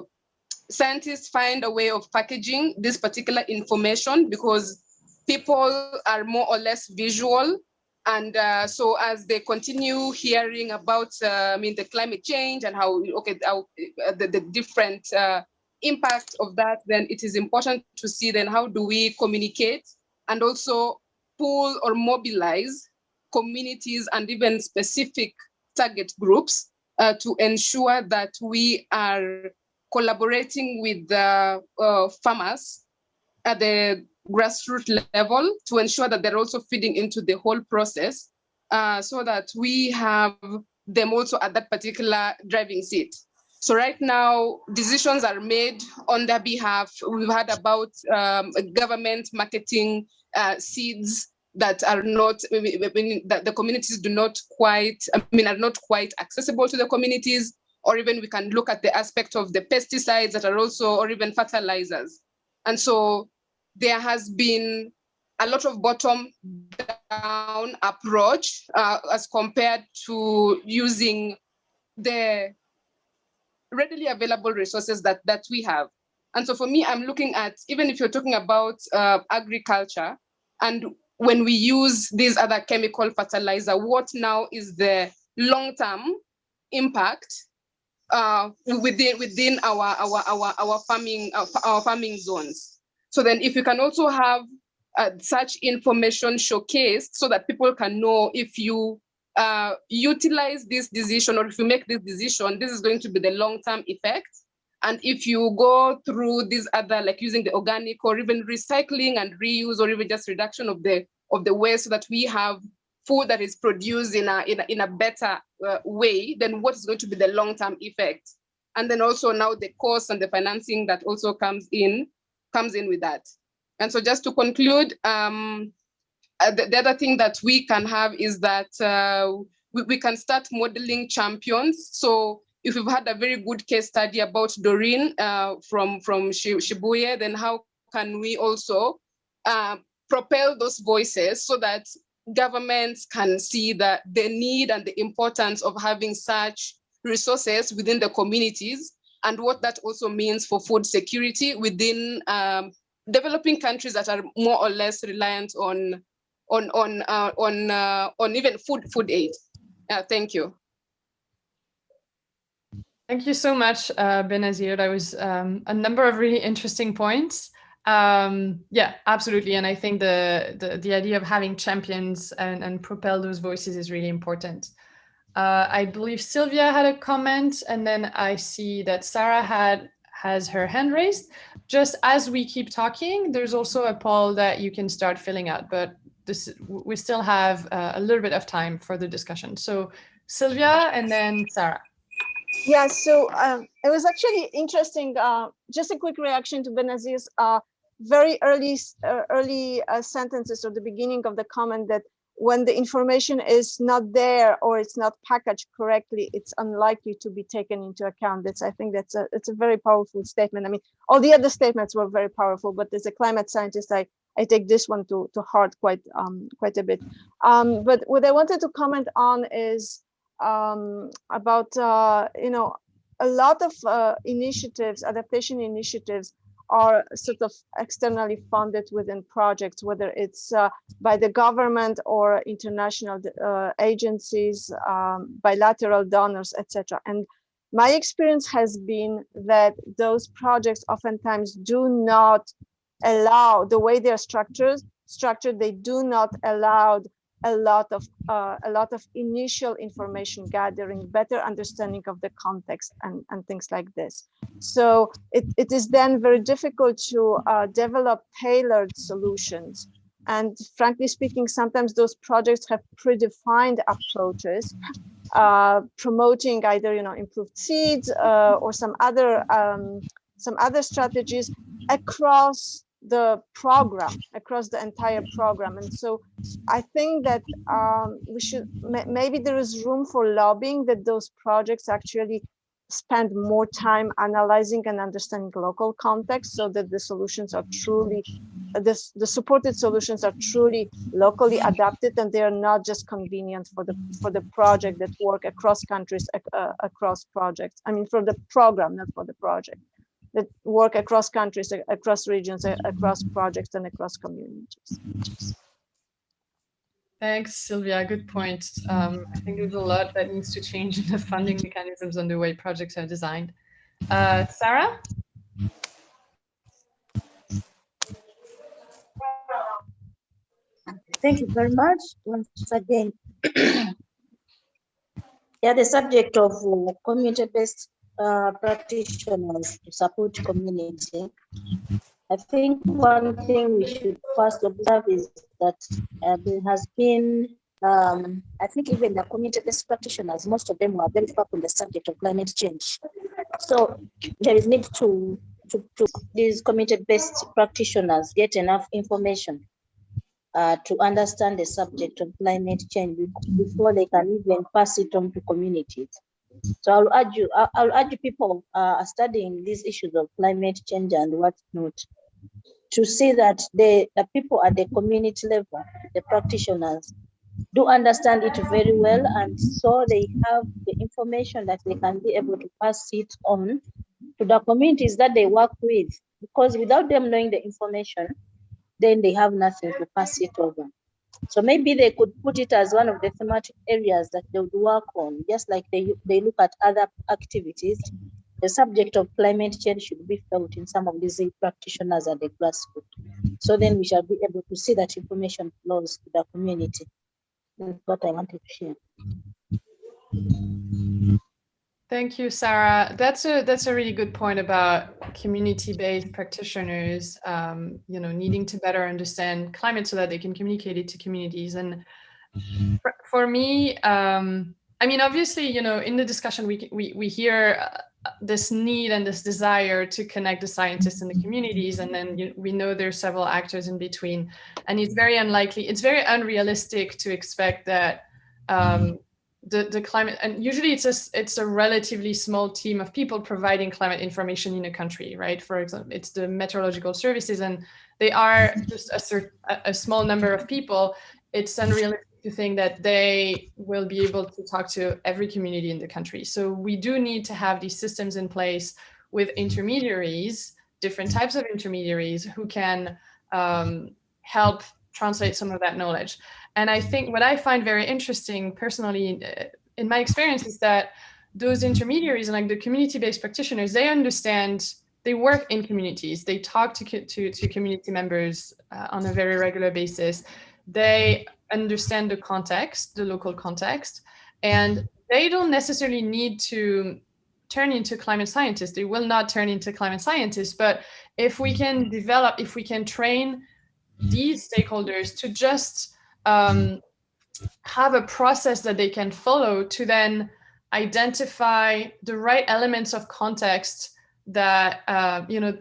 scientists find a way of packaging this particular information because people are more or less visual. And uh, so as they continue hearing about, uh, I mean, the climate change and how, okay, how, uh, the, the different uh, impact of that, then it is important to see then how do we communicate and also pull or mobilize communities and even specific target groups uh, to ensure that we are collaborating with the uh, farmers at the grassroots level to ensure that they're also feeding into the whole process uh, so that we have them also at that particular driving seat. So right now, decisions are made on their behalf. We've had about um, government marketing uh, seeds that are not, that the communities do not quite, I mean, are not quite accessible to the communities or even we can look at the aspect of the pesticides that are also, or even fertilizers. And so there has been a lot of bottom down approach uh, as compared to using the readily available resources that, that we have. And so for me, I'm looking at, even if you're talking about uh, agriculture, and when we use these other chemical fertilizer, what now is the long-term impact uh, within within our our our our farming our, our farming zones. So then, if you can also have uh, such information showcased so that people can know if you uh, utilize this decision or if you make this decision, this is going to be the long-term effect. And if you go through these other, like using the organic or even recycling and reuse or even just reduction of the of the waste so that we have food that is produced in a, in a, in a better uh, way, then what is going to be the long-term effect? And then also now the cost and the financing that also comes in, comes in with that. And so just to conclude, um, uh, the, the, other thing that we can have is that uh, we, we can start modeling champions. So if we've had a very good case study about Doreen uh, from, from Shibuye, then how can we also uh, propel those voices so that governments can see that the need and the importance of having such resources within the communities and what that also means for food security within um, developing countries that are more or less reliant on on on uh, on uh, on even food food aid. Uh, thank you. Thank you so much, uh, Benazir. That was um, a number of really interesting points. Um, yeah, absolutely. And I think the, the, the idea of having champions and, and propel those voices is really important. Uh, I believe Sylvia had a comment, and then I see that Sarah had has her hand raised. Just as we keep talking, there's also a poll that you can start filling out, but this we still have uh, a little bit of time for the discussion. So Sylvia and then Sarah. Yeah, so um, it was actually interesting. Uh, just a quick reaction to Benazir's uh, very early uh, early uh, sentences or the beginning of the comment that when the information is not there or it's not packaged correctly, it's unlikely to be taken into account. That's I think that's a it's a very powerful statement. I mean, all the other statements were very powerful, but as a climate scientist, I I take this one to to heart quite um quite a bit. Um, but what I wanted to comment on is um, about uh, you know a lot of uh, initiatives, adaptation initiatives are sort of externally funded within projects, whether it's uh, by the government or international uh, agencies, um, bilateral donors, etc. And my experience has been that those projects oftentimes do not allow the way they're structured, structured, they do not allow a lot of uh, a lot of initial information gathering, better understanding of the context and, and things like this. So it, it is then very difficult to uh, develop tailored solutions. And frankly speaking, sometimes those projects have predefined approaches, uh, promoting either you know improved seeds uh, or some other um, some other strategies across the program across the entire program. And so i think that um, we should maybe there is room for lobbying that those projects actually spend more time analyzing and understanding local context so that the solutions are truly the, the supported solutions are truly locally adapted and they are not just convenient for the for the project that work across countries uh, across projects. I mean for the program not for the project that work across countries, across regions, across projects, and across communities. Thanks, Sylvia. Good point. Um, I think there's a lot that needs to change in the funding mechanisms and the way projects are designed. Uh, Sarah? Thank you very much once again. yeah, the subject of uh, community-based uh, practitioners to support community. I think one thing we should first observe is that uh, there has been, um, I think even the community-based practitioners, most of them were very far from the subject of climate change. So there is need to, to, to these community-based practitioners get enough information uh, to understand the subject of climate change before they can even pass it on to communities. So I'll urge you, I'll urge people uh, studying these issues of climate change and whatnot to see that the, the people at the community level, the practitioners, do understand it very well and so they have the information that they can be able to pass it on to the communities that they work with. Because without them knowing the information then they have nothing to pass it over so maybe they could put it as one of the thematic areas that they would work on, just like they, they look at other activities. The subject of climate change should be felt in some of these practitioners at the grassroots. So then we shall be able to see that information flows to the community. That's what I wanted to share. Thank you, Sarah. That's a that's a really good point about community-based practitioners, um, you know, needing to better understand climate so that they can communicate it to communities. And for, for me, um, I mean, obviously, you know, in the discussion, we we we hear uh, this need and this desire to connect the scientists and the communities, and then you, we know there's several actors in between, and it's very unlikely, it's very unrealistic to expect that um, the the climate and usually it's a it's a relatively small team of people providing climate information in a country, right? For example, it's the meteorological services, and they are just a, cert, a small number of people. It's unrealistic to think that they will be able to talk to every community in the country. So we do need to have these systems in place with intermediaries, different types of intermediaries who can um, help translate some of that knowledge. And I think what I find very interesting personally uh, in my experience is that those intermediaries like the community-based practitioners, they understand, they work in communities, they talk to, to, to community members uh, on a very regular basis. They understand the context, the local context, and they don't necessarily need to turn into climate scientists. They will not turn into climate scientists, but if we can develop, if we can train these stakeholders to just um, have a process that they can follow to then identify the right elements of context that, uh, you know,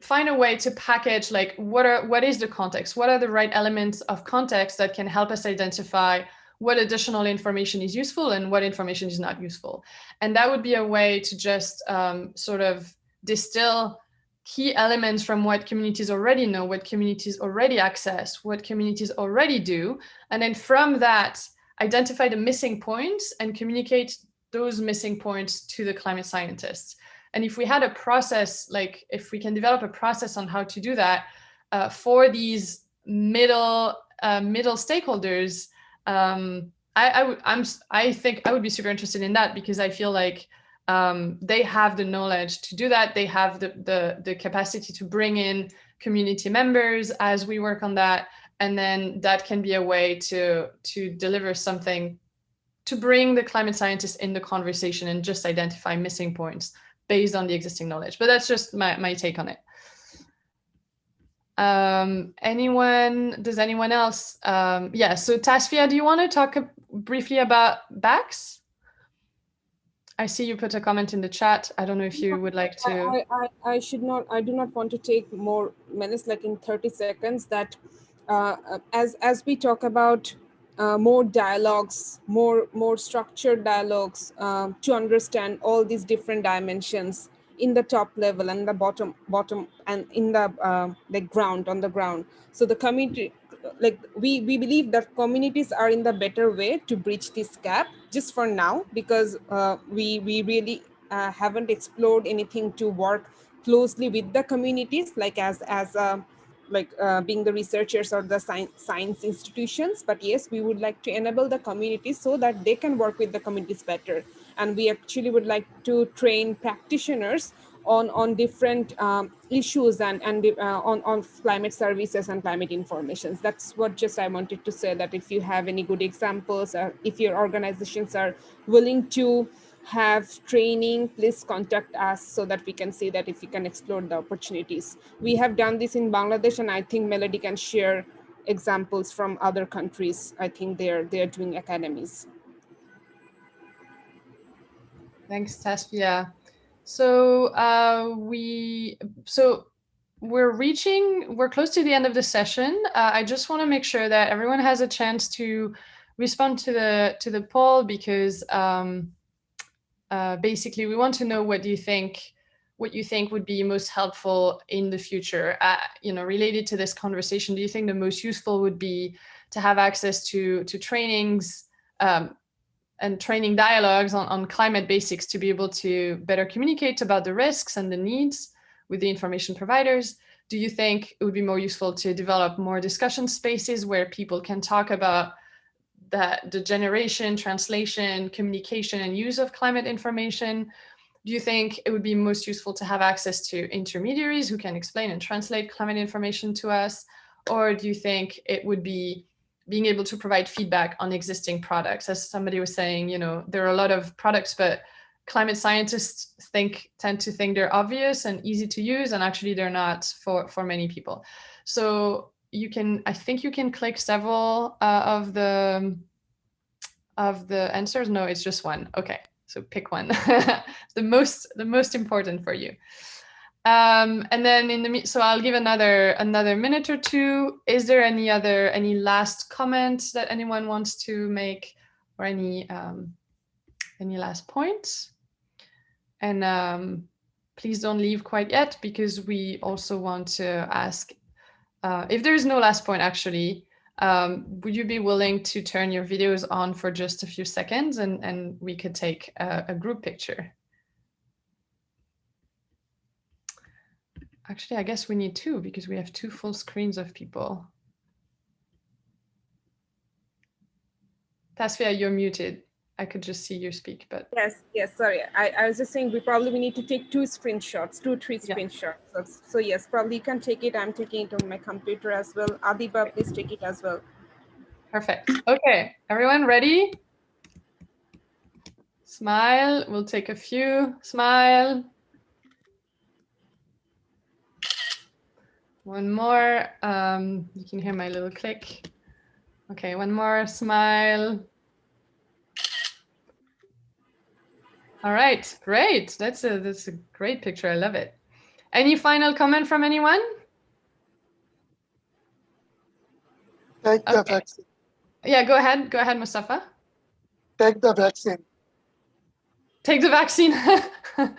find a way to package like what are what is the context? What are the right elements of context that can help us identify what additional information is useful and what information is not useful? And that would be a way to just um, sort of distill key elements from what communities already know what communities already access what communities already do and then from that identify the missing points and communicate those missing points to the climate scientists. And if we had a process, like if we can develop a process on how to do that uh, for these middle uh, middle stakeholders, um, I, I I'm I think I would be super interested in that because I feel like um, they have the knowledge to do that. They have the, the the capacity to bring in community members as we work on that, and then that can be a way to to deliver something to bring the climate scientists in the conversation and just identify missing points based on the existing knowledge. But that's just my, my take on it. Um, anyone, does anyone else? Um, yeah, so Tasfia, do you want to talk briefly about BACS? I see you put a comment in the chat. I don't know if you would like to. I, I, I should not, I do not want to take more minutes, like in 30 seconds that uh, as, as we talk about uh, more dialogues, more, more structured dialogues um, to understand all these different dimensions in the top level and the bottom, bottom and in the uh, the ground, on the ground. So the community, like we, we believe that communities are in the better way to bridge this gap just for now, because uh, we, we really uh, haven't explored anything to work closely with the communities, like as, as a like uh, being the researchers or the science, science institutions. But yes, we would like to enable the communities so that they can work with the communities better. And we actually would like to train practitioners on, on different um, issues and, and uh, on, on climate services and climate informations. That's what just I wanted to say that if you have any good examples, or if your organizations are willing to have training, please contact us so that we can see that if we can explore the opportunities. We have done this in Bangladesh and I think Melody can share examples from other countries. I think they're, they're doing academies. Thanks, Tasfia. So uh, we, so we're reaching, we're close to the end of the session. Uh, I just want to make sure that everyone has a chance to respond to the to the poll because um, uh, basically, we want to know what do you think what you think would be most helpful in the future. Uh, you know, related to this conversation, do you think the most useful would be to have access to to trainings um, and training dialogues on, on climate basics to be able to better communicate about the risks and the needs with the information providers? Do you think it would be more useful to develop more discussion spaces where people can talk about that the generation, translation, communication, and use of climate information, do you think it would be most useful to have access to intermediaries who can explain and translate climate information to us? Or do you think it would be being able to provide feedback on existing products? As somebody was saying, you know, there are a lot of products, but climate scientists think tend to think they're obvious and easy to use, and actually they're not for, for many people. So you can, I think you can click several uh, of the of the answers. No, it's just one. Okay, so pick one. the most the most important for you. Um, and then in the so I'll give another another minute or two. Is there any other any last comments that anyone wants to make or any um, any last points? And um, please don't leave quite yet because we also want to ask uh, if there is no last point actually. Um, would you be willing to turn your videos on for just a few seconds and, and we could take a, a group picture? Actually, I guess we need two because we have two full screens of people. Tasfia, you're muted. I could just see you speak, but yes, yes. Sorry, I, I was just saying we probably we need to take two screenshots, two, three screenshots. Yeah. So, so yes, probably you can take it. I'm taking it on my computer as well. Adiba, please take it as well. Perfect. Okay, everyone ready? Smile. We'll take a few. Smile. One more. Um, you can hear my little click. Okay, one more smile. All right, great. That's a that's a great picture. I love it. Any final comment from anyone? Take the vaccine. Yeah, go ahead. Go ahead, Mustafa. Take the vaccine. Take the vaccine.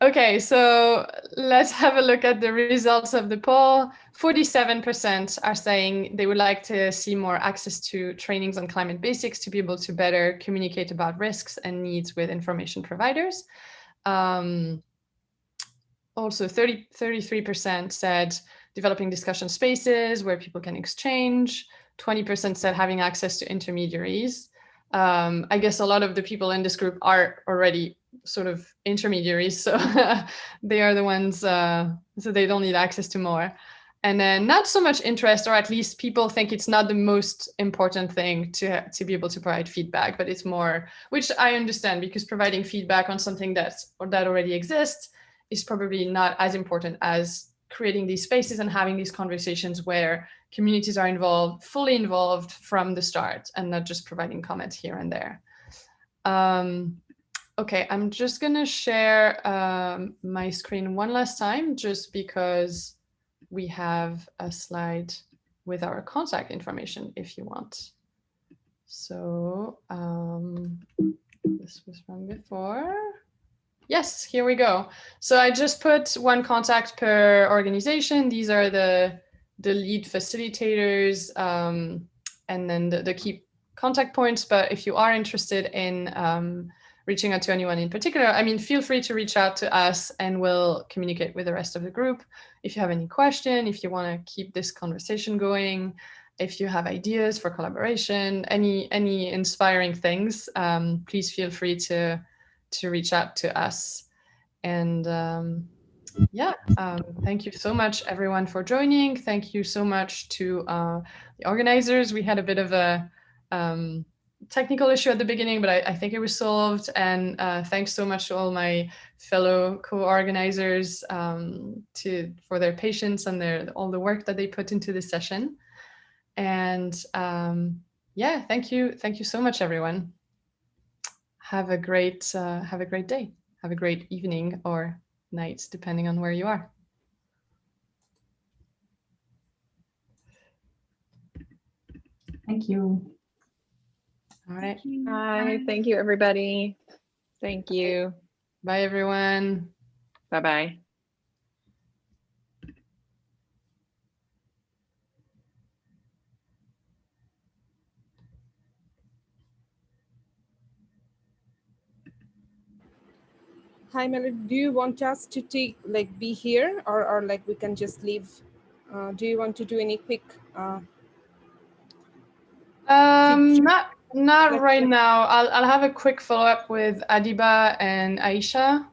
Okay, so let's have a look at the results of the poll. 47% are saying they would like to see more access to trainings on climate basics to be able to better communicate about risks and needs with information providers. Um, also, 30, 33% said developing discussion spaces where people can exchange. 20% said having access to intermediaries. Um, I guess a lot of the people in this group are already sort of intermediaries. So they are the ones, uh, so they don't need access to more. And then not so much interest, or at least people think it's not the most important thing to, to be able to provide feedback, but it's more, which I understand because providing feedback on something that's, or that already exists is probably not as important as creating these spaces and having these conversations where communities are involved, fully involved from the start and not just providing comments here and there. Um, Okay, I'm just gonna share um, my screen one last time just because we have a slide with our contact information if you want. So um, this was from before. Yes, here we go. So I just put one contact per organization. These are the, the lead facilitators um, and then the, the key contact points. But if you are interested in um, reaching out to anyone in particular, I mean, feel free to reach out to us and we'll communicate with the rest of the group. If you have any question, if you want to keep this conversation going, if you have ideas for collaboration, any any inspiring things, um, please feel free to to reach out to us. And um, yeah, um, thank you so much, everyone, for joining. Thank you so much to uh, the organizers. We had a bit of a um, technical issue at the beginning, but I, I think it was solved. And uh, thanks so much to all my fellow co-organizers um, to for their patience and their all the work that they put into this session. And um, yeah, thank you, thank you so much, everyone. Have a great uh, have a great day. Have a great evening or night, depending on where you are. Thank you. All right. Bye. Thank you, everybody. Thank you. Bye, everyone. Bye-bye. Hi, Melody. Do you want us to take like be here or, or like we can just leave? Uh, do you want to do any quick? Uh, um, not not right now. I'll, I'll have a quick follow up with Adiba and Aisha,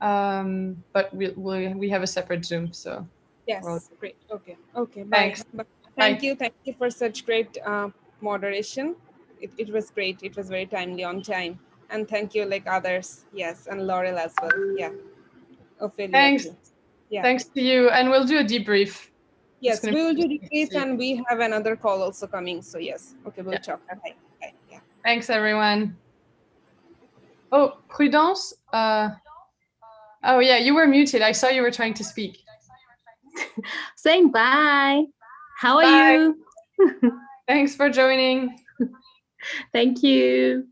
um, but we, we, we have a separate Zoom, so. Yes, well, great. Okay, okay. Bye. Thanks. Thank bye. you. Thank you for such great uh, moderation. It, it was great. It was very timely on time. And thank you like others. Yes, and Laurel as well. Yeah. Ophelia Thanks. Too. Yeah. Thanks to you. And we'll do a debrief Yes, we will do be- this and we have another call also coming. So yes, okay, we'll talk. Bye. Thanks, everyone. Oh, Prudence. Uh, oh, yeah, you were muted. I saw you were trying to speak. Saying bye. How are Bye. you? Thanks for joining. Thank you.